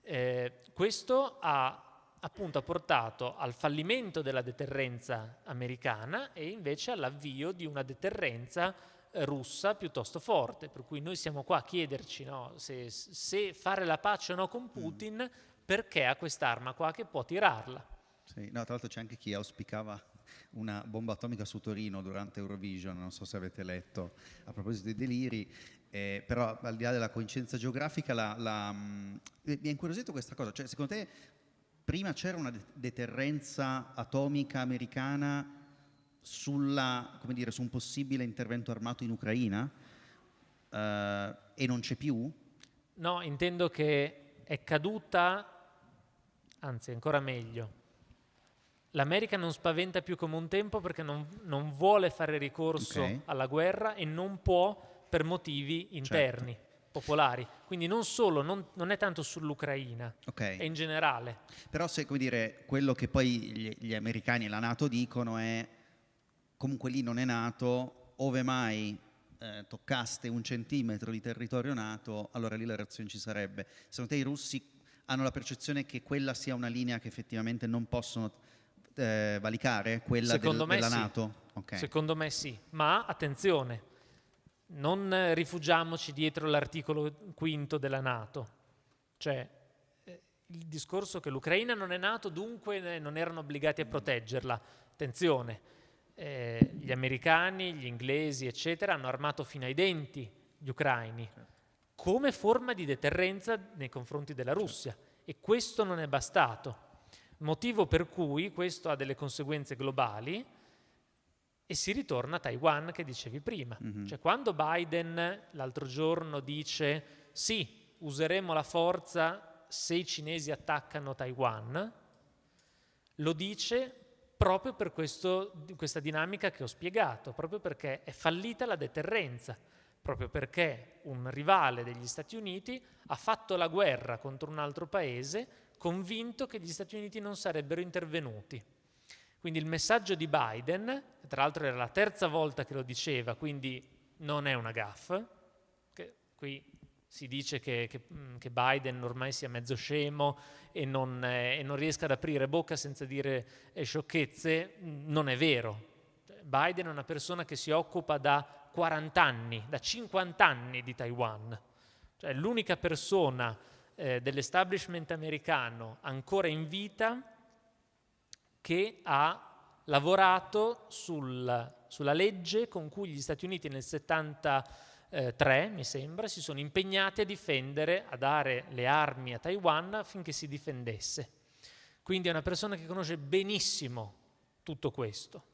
Eh, questo ha appunto portato al fallimento della deterrenza americana e invece all'avvio di una deterrenza russa piuttosto forte, per cui noi siamo qua a chiederci no, se, se, fare la pace o no con Putin, mm. perché ha quest'arma qua che può tirarla. Sì, no, tra l'altro c'è anche chi auspicava una bomba atomica su Torino durante Eurovision, non so se avete letto a proposito dei deliri, eh, però al di là della coincidenza geografica la, la, mh, mi ha incuriosito questa cosa, cioè secondo te prima c'era una deterrenza atomica americana sulla, dire, su un possibile intervento armato in Ucraina eh, e non c'è più? No, intendo che è caduta, anzi ancora meglio, L'America non spaventa più come un tempo perché non, non vuole fare ricorso okay. alla guerra e non può per motivi interni, certo. popolari. Quindi non solo, non, non è tanto sull'Ucraina, okay. è in generale. Però se, come dire, quello che poi gli, gli americani e la Nato dicono è comunque lì non è nato, ove mai eh, toccaste un centimetro di territorio nato, allora lì la reazione ci sarebbe. Secondo te i russi hanno la percezione che quella sia una linea che effettivamente non possono eh, valicare, quella del, della sì. Nato? Okay. Secondo me sì, ma attenzione, non rifugiamoci dietro l'articolo quinto della Nato, cioè eh, il discorso che l'Ucraina non è Nato, dunque non erano obbligati a proteggerla. Attenzione, eh, gli americani, gli inglesi, eccetera, hanno armato fino ai denti gli ucraini come forma di deterrenza nei confronti della Russia e questo non è bastato motivo per cui questo ha delle conseguenze globali e si ritorna a Taiwan che dicevi prima. Mm-hmm. Cioè quando Biden l'altro giorno dice sì, useremo la forza se i cinesi attaccano Taiwan, lo dice proprio per questo, questa dinamica che ho spiegato, proprio perché è fallita la deterrenza, proprio perché un rivale degli Stati Uniti ha fatto la guerra contro un altro paese convinto che gli Stati Uniti non sarebbero intervenuti. Quindi il messaggio di Biden, tra l'altro era la terza volta che lo diceva, quindi non è una gaffa, qui si dice che, che, mm, che, Biden ormai sia mezzo scemo e non, eh, e non riesca ad aprire bocca senza dire eh, sciocchezze, non è vero. Biden è una persona che si occupa da 40 anni, da 50 anni di Taiwan. Cioè, l'unica persona eh, dell'establishment americano ancora in vita che ha lavorato sul, sulla legge con cui gli Stati Uniti nel 73, mi sembra, si sono impegnati a difendere, a dare le armi a Taiwan affinché si difendesse. Quindi è una persona che conosce benissimo tutto questo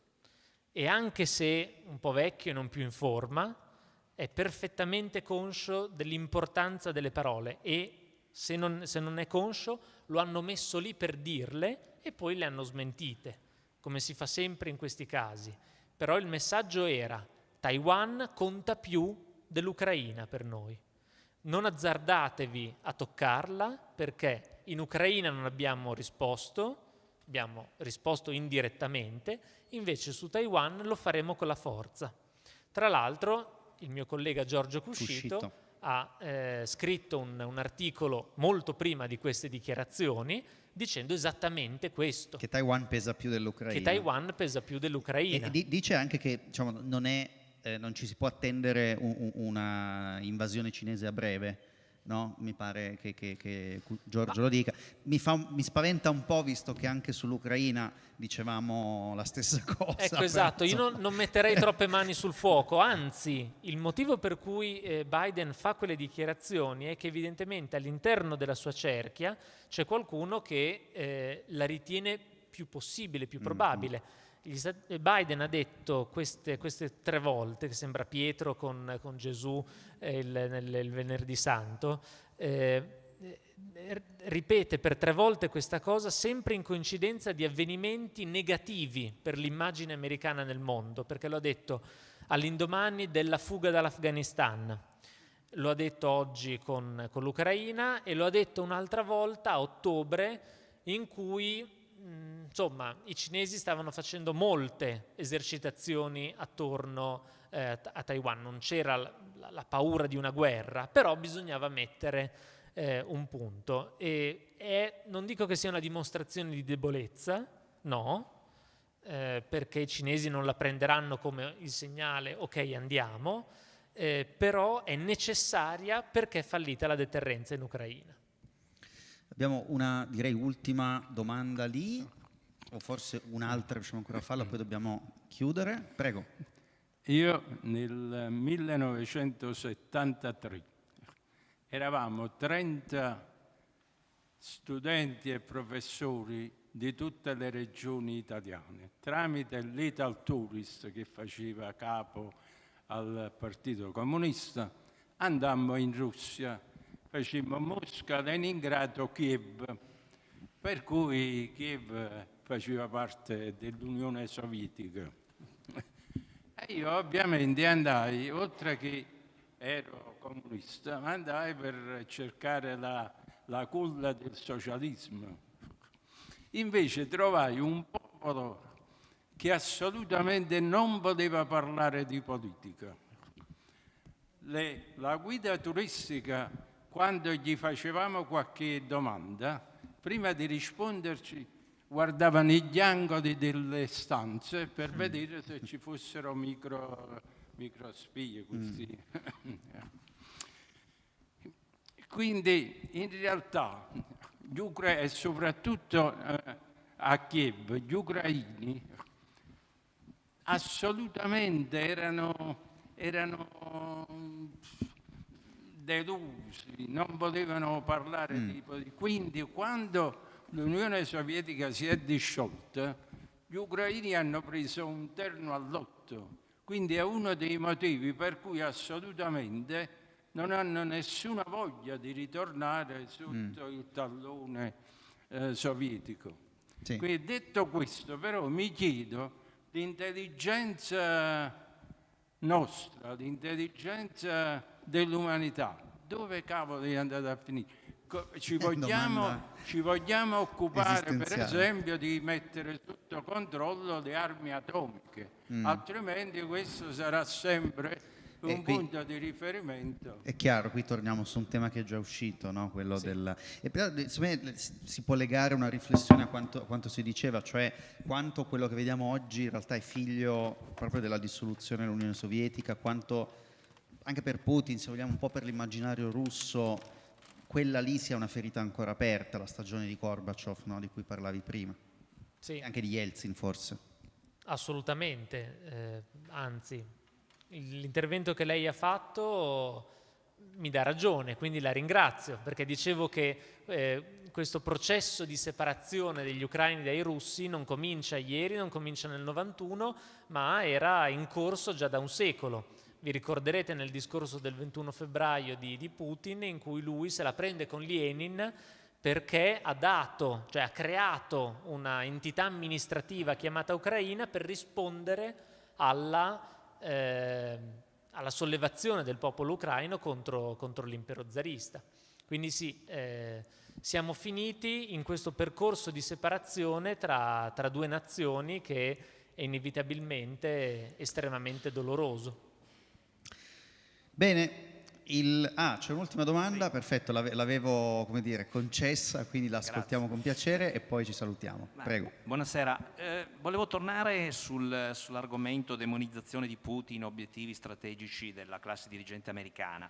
e anche se un po' vecchio e non più in forma, è perfettamente conscio dell'importanza delle parole e se non, se non è conscio, lo hanno messo lì per dirle e poi le hanno smentite, come si fa sempre in questi casi. Però il messaggio era Taiwan conta più dell'Ucraina per noi. Non azzardatevi a toccarla perché in Ucraina non abbiamo risposto, abbiamo risposto indirettamente, invece su Taiwan lo faremo con la forza. Tra l'altro il mio collega Giorgio Cuscito, Cuscito ha eh, scritto un, un, articolo molto prima di queste dichiarazioni dicendo esattamente questo. Che Taiwan pesa più dell'Ucraina. Che Taiwan pesa più dell'Ucraina. E, dice anche che diciamo, non è... Eh, non ci si può attendere un, un, una invasione cinese a breve no? mi pare che, che, che Giorgio lo dica. Mi, fa, mi, spaventa un po' visto che anche sull'Ucraina dicevamo la stessa cosa. Ecco, esatto, io non, non, metterei troppe mani sul fuoco, anzi il motivo per cui eh, Biden fa quelle dichiarazioni è che evidentemente all'interno della sua cerchia c'è qualcuno che eh, la ritiene più possibile, più mm, probabile. Biden ha detto queste, queste, tre volte, che sembra Pietro con, con Gesù il, nel, il, venerdì santo, eh, ripete per tre volte questa cosa sempre in coincidenza di avvenimenti negativi per l'immagine americana nel mondo, perché lo ha detto all'indomani della fuga dall'Afghanistan, lo ha detto oggi con, con l'Ucraina e lo ha detto un'altra volta a ottobre in cui Mm, insomma, i cinesi stavano facendo molte esercitazioni attorno eh, a Taiwan, non c'era la, la, paura di una guerra, però bisognava mettere eh, un punto. E è, non dico che sia una dimostrazione di debolezza, no, eh, perché i cinesi non la prenderanno come il segnale ok andiamo, eh, però è necessaria perché è fallita la deterrenza in Ucraina. Abbiamo una, direi, ultima domanda lì, o forse un'altra riusciamo ancora a farla, poi dobbiamo chiudere. Prego. Io nel 1973 eravamo 30 studenti e professori di tutte le regioni italiane, tramite l'Ital Tourist che faceva capo al Partito Comunista, andammo in Russia facemmo Mosca, Leningrado, Kiev, per cui Kiev faceva parte dell'Unione Sovietica. E io ovviamente andai, oltre che ero comunista, andai per cercare la, la culla del socialismo. Invece trovai un popolo che assolutamente non poteva parlare di politica. Le, la guida turistica quando gli facevamo qualche domanda, prima di risponderci guardava negli angoli delle stanze per mm. vedere se ci fossero micro, microspie. Mm. Quindi in realtà gli ucraini, e soprattutto eh, a Kiev, gli ucraini assolutamente erano, erano delusi, non potevano parlare mm. di politica. Quindi quando l'Unione Sovietica si è disciolta, gli ucraini hanno preso un terno all'otto. Quindi è uno dei motivi per cui assolutamente non hanno nessuna voglia di ritornare sotto mm. il tallone eh, sovietico. Sì. Quindi detto questo, però mi chiedo l'intelligenza nostra, l'intelligenza dell'umanità, dove cavolo è andata a finire? Ci vogliamo, ci vogliamo occupare per esempio di mettere sotto controllo le armi atomiche, mm. altrimenti questo sarà sempre un qui, punto di riferimento. È chiaro, qui torniamo su un tema che è già uscito, no? quello sì. del... E però me, si può legare una riflessione a quanto, a quanto, si diceva, cioè quanto quello che vediamo oggi in realtà è figlio proprio della dissoluzione dell'Unione Sovietica, quanto anche per Putin, se vogliamo un po' per l'immaginario russo, quella lì sia una ferita ancora aperta, la stagione di Gorbaciov no? di cui parlavi prima. Sì. Anche di Yeltsin forse. Assolutamente, eh, anzi, l'intervento che lei ha fatto mi dà ragione, quindi la ringrazio, perché dicevo che eh, questo processo di separazione degli ucraini dai russi non comincia ieri, non comincia nel 91, ma era in corso già da un secolo. Vi ricorderete nel discorso del 21 febbraio di, di Putin in cui lui se la prende con Lenin perché ha dato, cioè ha creato una entità amministrativa chiamata Ucraina per rispondere alla, eh, alla sollevazione del popolo ucraino contro, contro l'impero zarista. Quindi sì, eh, siamo finiti in questo percorso di separazione tra, tra due nazioni che è inevitabilmente estremamente doloroso. Bene, Il, ah, c'è un'ultima domanda, sì. perfetto, l'avevo come dire, concessa, quindi la ascoltiamo con piacere e poi ci salutiamo. Ma, Prego. Buonasera, eh, volevo tornare sul, sull'argomento demonizzazione di Putin, obiettivi strategici della classe dirigente americana.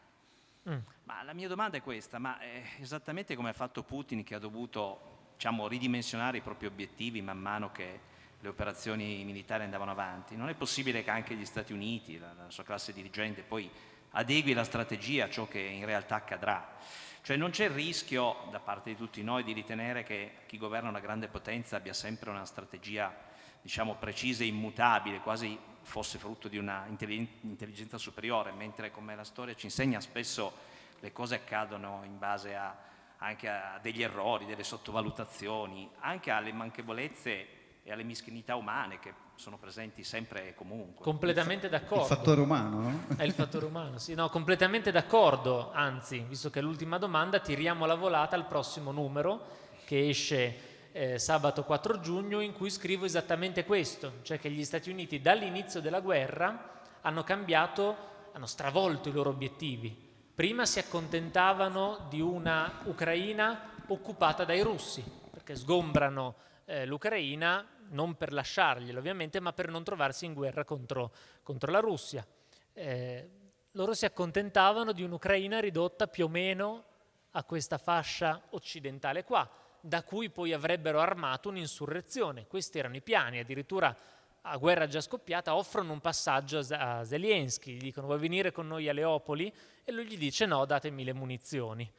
Mm. Ma la mia domanda è questa, ma è esattamente come ha fatto Putin che ha dovuto diciamo, ridimensionare i propri obiettivi man mano che le operazioni militari andavano avanti, non è possibile che anche gli Stati Uniti, la, la sua classe dirigente, poi adegui la strategia a ciò che in realtà accadrà. Cioè non c'è il rischio da parte di tutti noi di ritenere che chi governa una grande potenza abbia sempre una strategia diciamo, precisa e immutabile, quasi fosse frutto di una intelligenza superiore, mentre come la storia ci insegna spesso le cose accadono in base a, anche a degli errori, delle sottovalutazioni, anche alle manchevolezze e alle mischinità umane che sono presenti sempre e comunque. Completamente d'accordo. Il fattore umano, no? È il fattore umano, sì, no, completamente d'accordo, anzi, visto che è l'ultima domanda, tiriamo la volata al prossimo numero che esce eh, sabato 4 giugno in cui scrivo esattamente questo, cioè che gli Stati Uniti dall'inizio della guerra hanno cambiato, hanno stravolto i loro obiettivi. Prima si accontentavano di una Ucraina occupata dai russi, perché sgombrano eh, l'Ucraina non per lasciarglielo ovviamente, ma per non trovarsi in guerra contro, contro la Russia. Eh, loro si accontentavano di un'Ucraina ridotta più o meno a questa fascia occidentale qua, da cui poi avrebbero armato un'insurrezione. Questi erano i piani, addirittura a guerra già scoppiata offrono un passaggio a Zelensky, gli dicono vuoi venire con noi a Leopoli? E lui gli dice no, datemi le munizioni.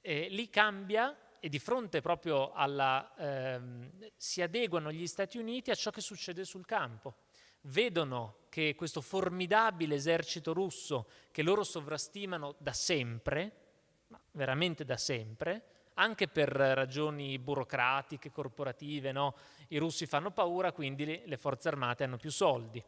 E lì cambia e di fronte proprio alla... Ehm, si adeguano gli Stati Uniti a ciò che succede sul campo. Vedono che questo formidabile esercito russo, che loro sovrastimano da sempre, ma veramente da sempre, anche per ragioni burocratiche, corporative, no? i russi fanno paura, quindi le forze armate hanno più soldi.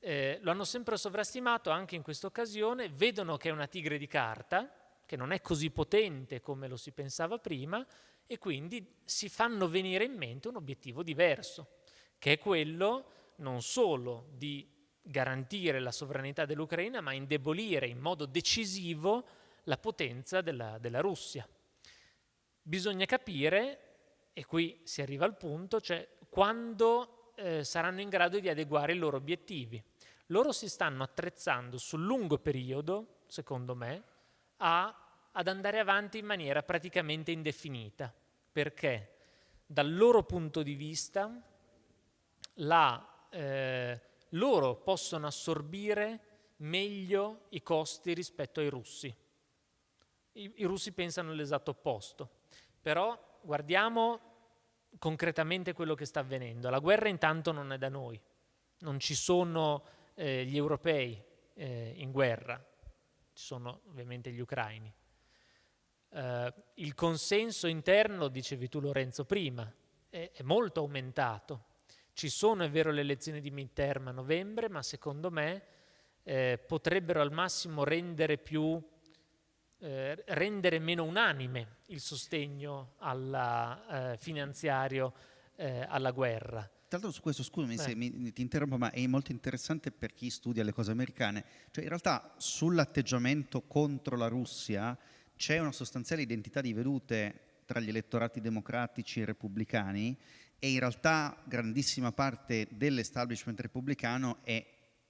Eh, lo hanno sempre sovrastimato anche in questa occasione, vedono che è una tigre di carta, che non è così potente come lo si pensava prima e quindi si fanno venire in mente un obiettivo diverso, che è quello non solo di garantire la sovranità dell'Ucraina, ma indebolire in modo decisivo la potenza della, della Russia. Bisogna capire, e qui si arriva al punto, cioè quando eh, saranno in grado di adeguare i loro obiettivi. Loro si stanno attrezzando sul lungo periodo, secondo me, a, ad andare avanti in maniera praticamente indefinita, perché? Dal loro punto di vista la, eh, loro possono assorbire meglio i costi rispetto ai russi. I, i russi pensano l'esatto opposto, però guardiamo concretamente quello che sta avvenendo. La guerra intanto non è da noi, non ci sono eh, gli europei eh, in guerra, ci sono ovviamente gli ucraini. Uh, il consenso interno, dicevi tu Lorenzo prima, è, è, molto aumentato. Ci sono, è vero, le elezioni di midterm a novembre, ma secondo me eh, potrebbero al massimo rendere, più, eh, rendere meno unanime il sostegno alla, eh, finanziario eh, alla guerra. Tra l'altro su questo, scusami se mi, ti interrompo, ma è molto interessante per chi studia le cose americane. Cioè in realtà sull'atteggiamento contro la Russia c'è una sostanziale identità di vedute tra gli elettorati democratici e repubblicani e in realtà grandissima parte dell'establishment repubblicano è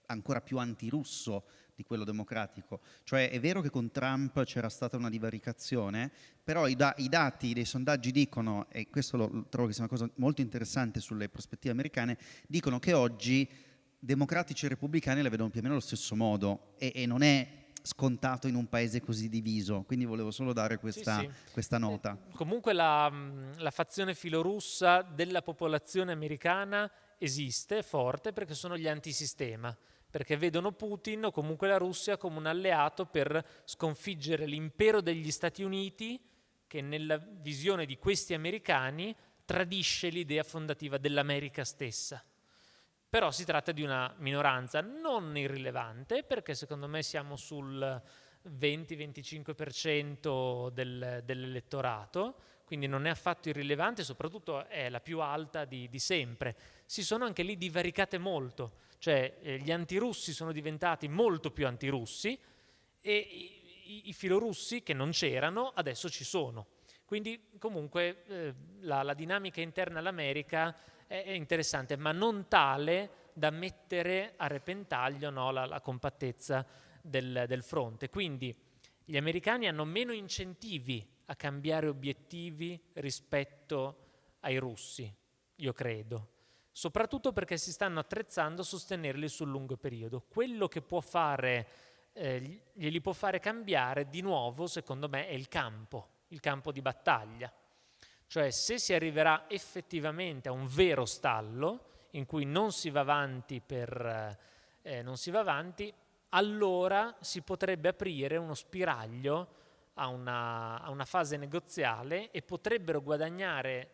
ancora più antirusso di quello democratico. Cioè è vero che con Trump c'era stata una divaricazione, però i, da i, dati dei sondaggi dicono, e questo lo, trovo che sia una cosa molto interessante sulle prospettive americane, dicono che oggi democratici e repubblicani la vedono più o meno allo stesso modo e, e non è scontato in un paese così diviso, quindi volevo solo dare questa, sì, sì. questa nota. Eh, comunque la, la fazione filorussa della popolazione americana esiste, è forte, perché sono gli antisistema perché vedono Putin o comunque la Russia come un alleato per sconfiggere l'impero degli Stati Uniti che nella visione di questi americani tradisce l'idea fondativa dell'America stessa. Però si tratta di una minoranza non irrilevante perché secondo me siamo sul 20-25% del, dell'elettorato, quindi non è affatto irrilevante, soprattutto è la più alta di, di sempre. Si sono anche lì divaricate molto cioè eh, gli antirussi sono diventati molto più antirussi e i, i filorussi che non c'erano adesso ci sono. Quindi comunque eh, la, la, dinamica interna all'America è, è, interessante, ma non tale da mettere a repentaglio no, la, la, compattezza del, del fronte. Quindi gli americani hanno meno incentivi a cambiare obiettivi rispetto ai russi, io credo, soprattutto perché si stanno attrezzando a sostenerli sul lungo periodo. Quello che può fare, eh, glieli può fare cambiare di nuovo, secondo me, è il campo, il campo di battaglia. Cioè se si arriverà effettivamente a un vero stallo in cui non si va avanti per... Eh, non si va avanti, allora si potrebbe aprire uno spiraglio a una, a una fase negoziale e potrebbero guadagnare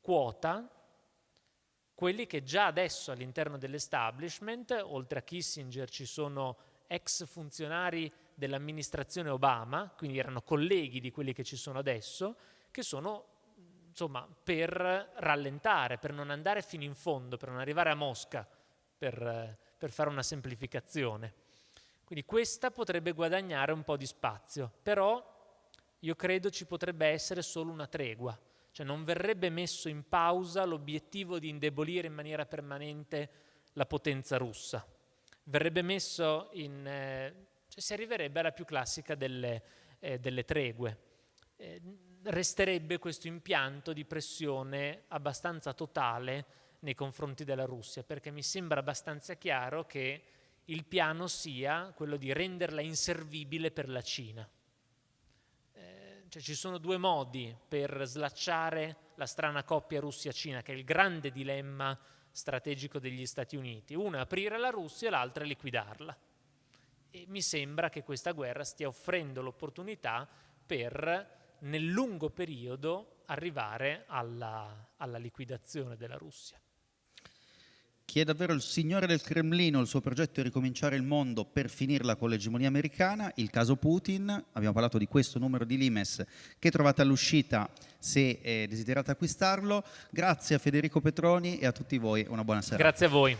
quota quelli che già adesso all'interno dell'establishment, oltre a Kissinger, ci sono ex funzionari dell'amministrazione Obama, quindi erano colleghi di quelli che ci sono adesso, che sono insomma per rallentare, per non andare fino in fondo, per non arrivare a Mosca, per, per fare una semplificazione. Quindi questa potrebbe guadagnare un po' di spazio, però io credo ci potrebbe essere solo una tregua, cioè non verrebbe messo in pausa l'obiettivo di indebolire in maniera permanente la potenza russa, verrebbe messo in... Eh, cioè si arriverebbe alla più classica delle, eh, delle tregue. Eh, resterebbe questo impianto di pressione abbastanza totale nei confronti della Russia, perché mi sembra abbastanza chiaro che il piano sia quello di renderla inservibile per la Cina. Cioè ci sono due modi per slacciare la strana coppia Russia-Cina, che è il grande dilemma strategico degli Stati Uniti. Uno è aprire la Russia, l'altro è liquidarla. E mi sembra che questa guerra stia offrendo l'opportunità per, nel lungo periodo, arrivare alla, alla liquidazione della Russia. Chi è davvero il signore del Cremlino, il suo progetto è ricominciare il mondo per finirla con l'egemonia americana, il caso Putin, abbiamo parlato di questo numero di Limes che trovate all'uscita se eh, desiderate acquistarlo. Grazie a Federico Petroni e a tutti voi, una buona serata. Grazie a voi.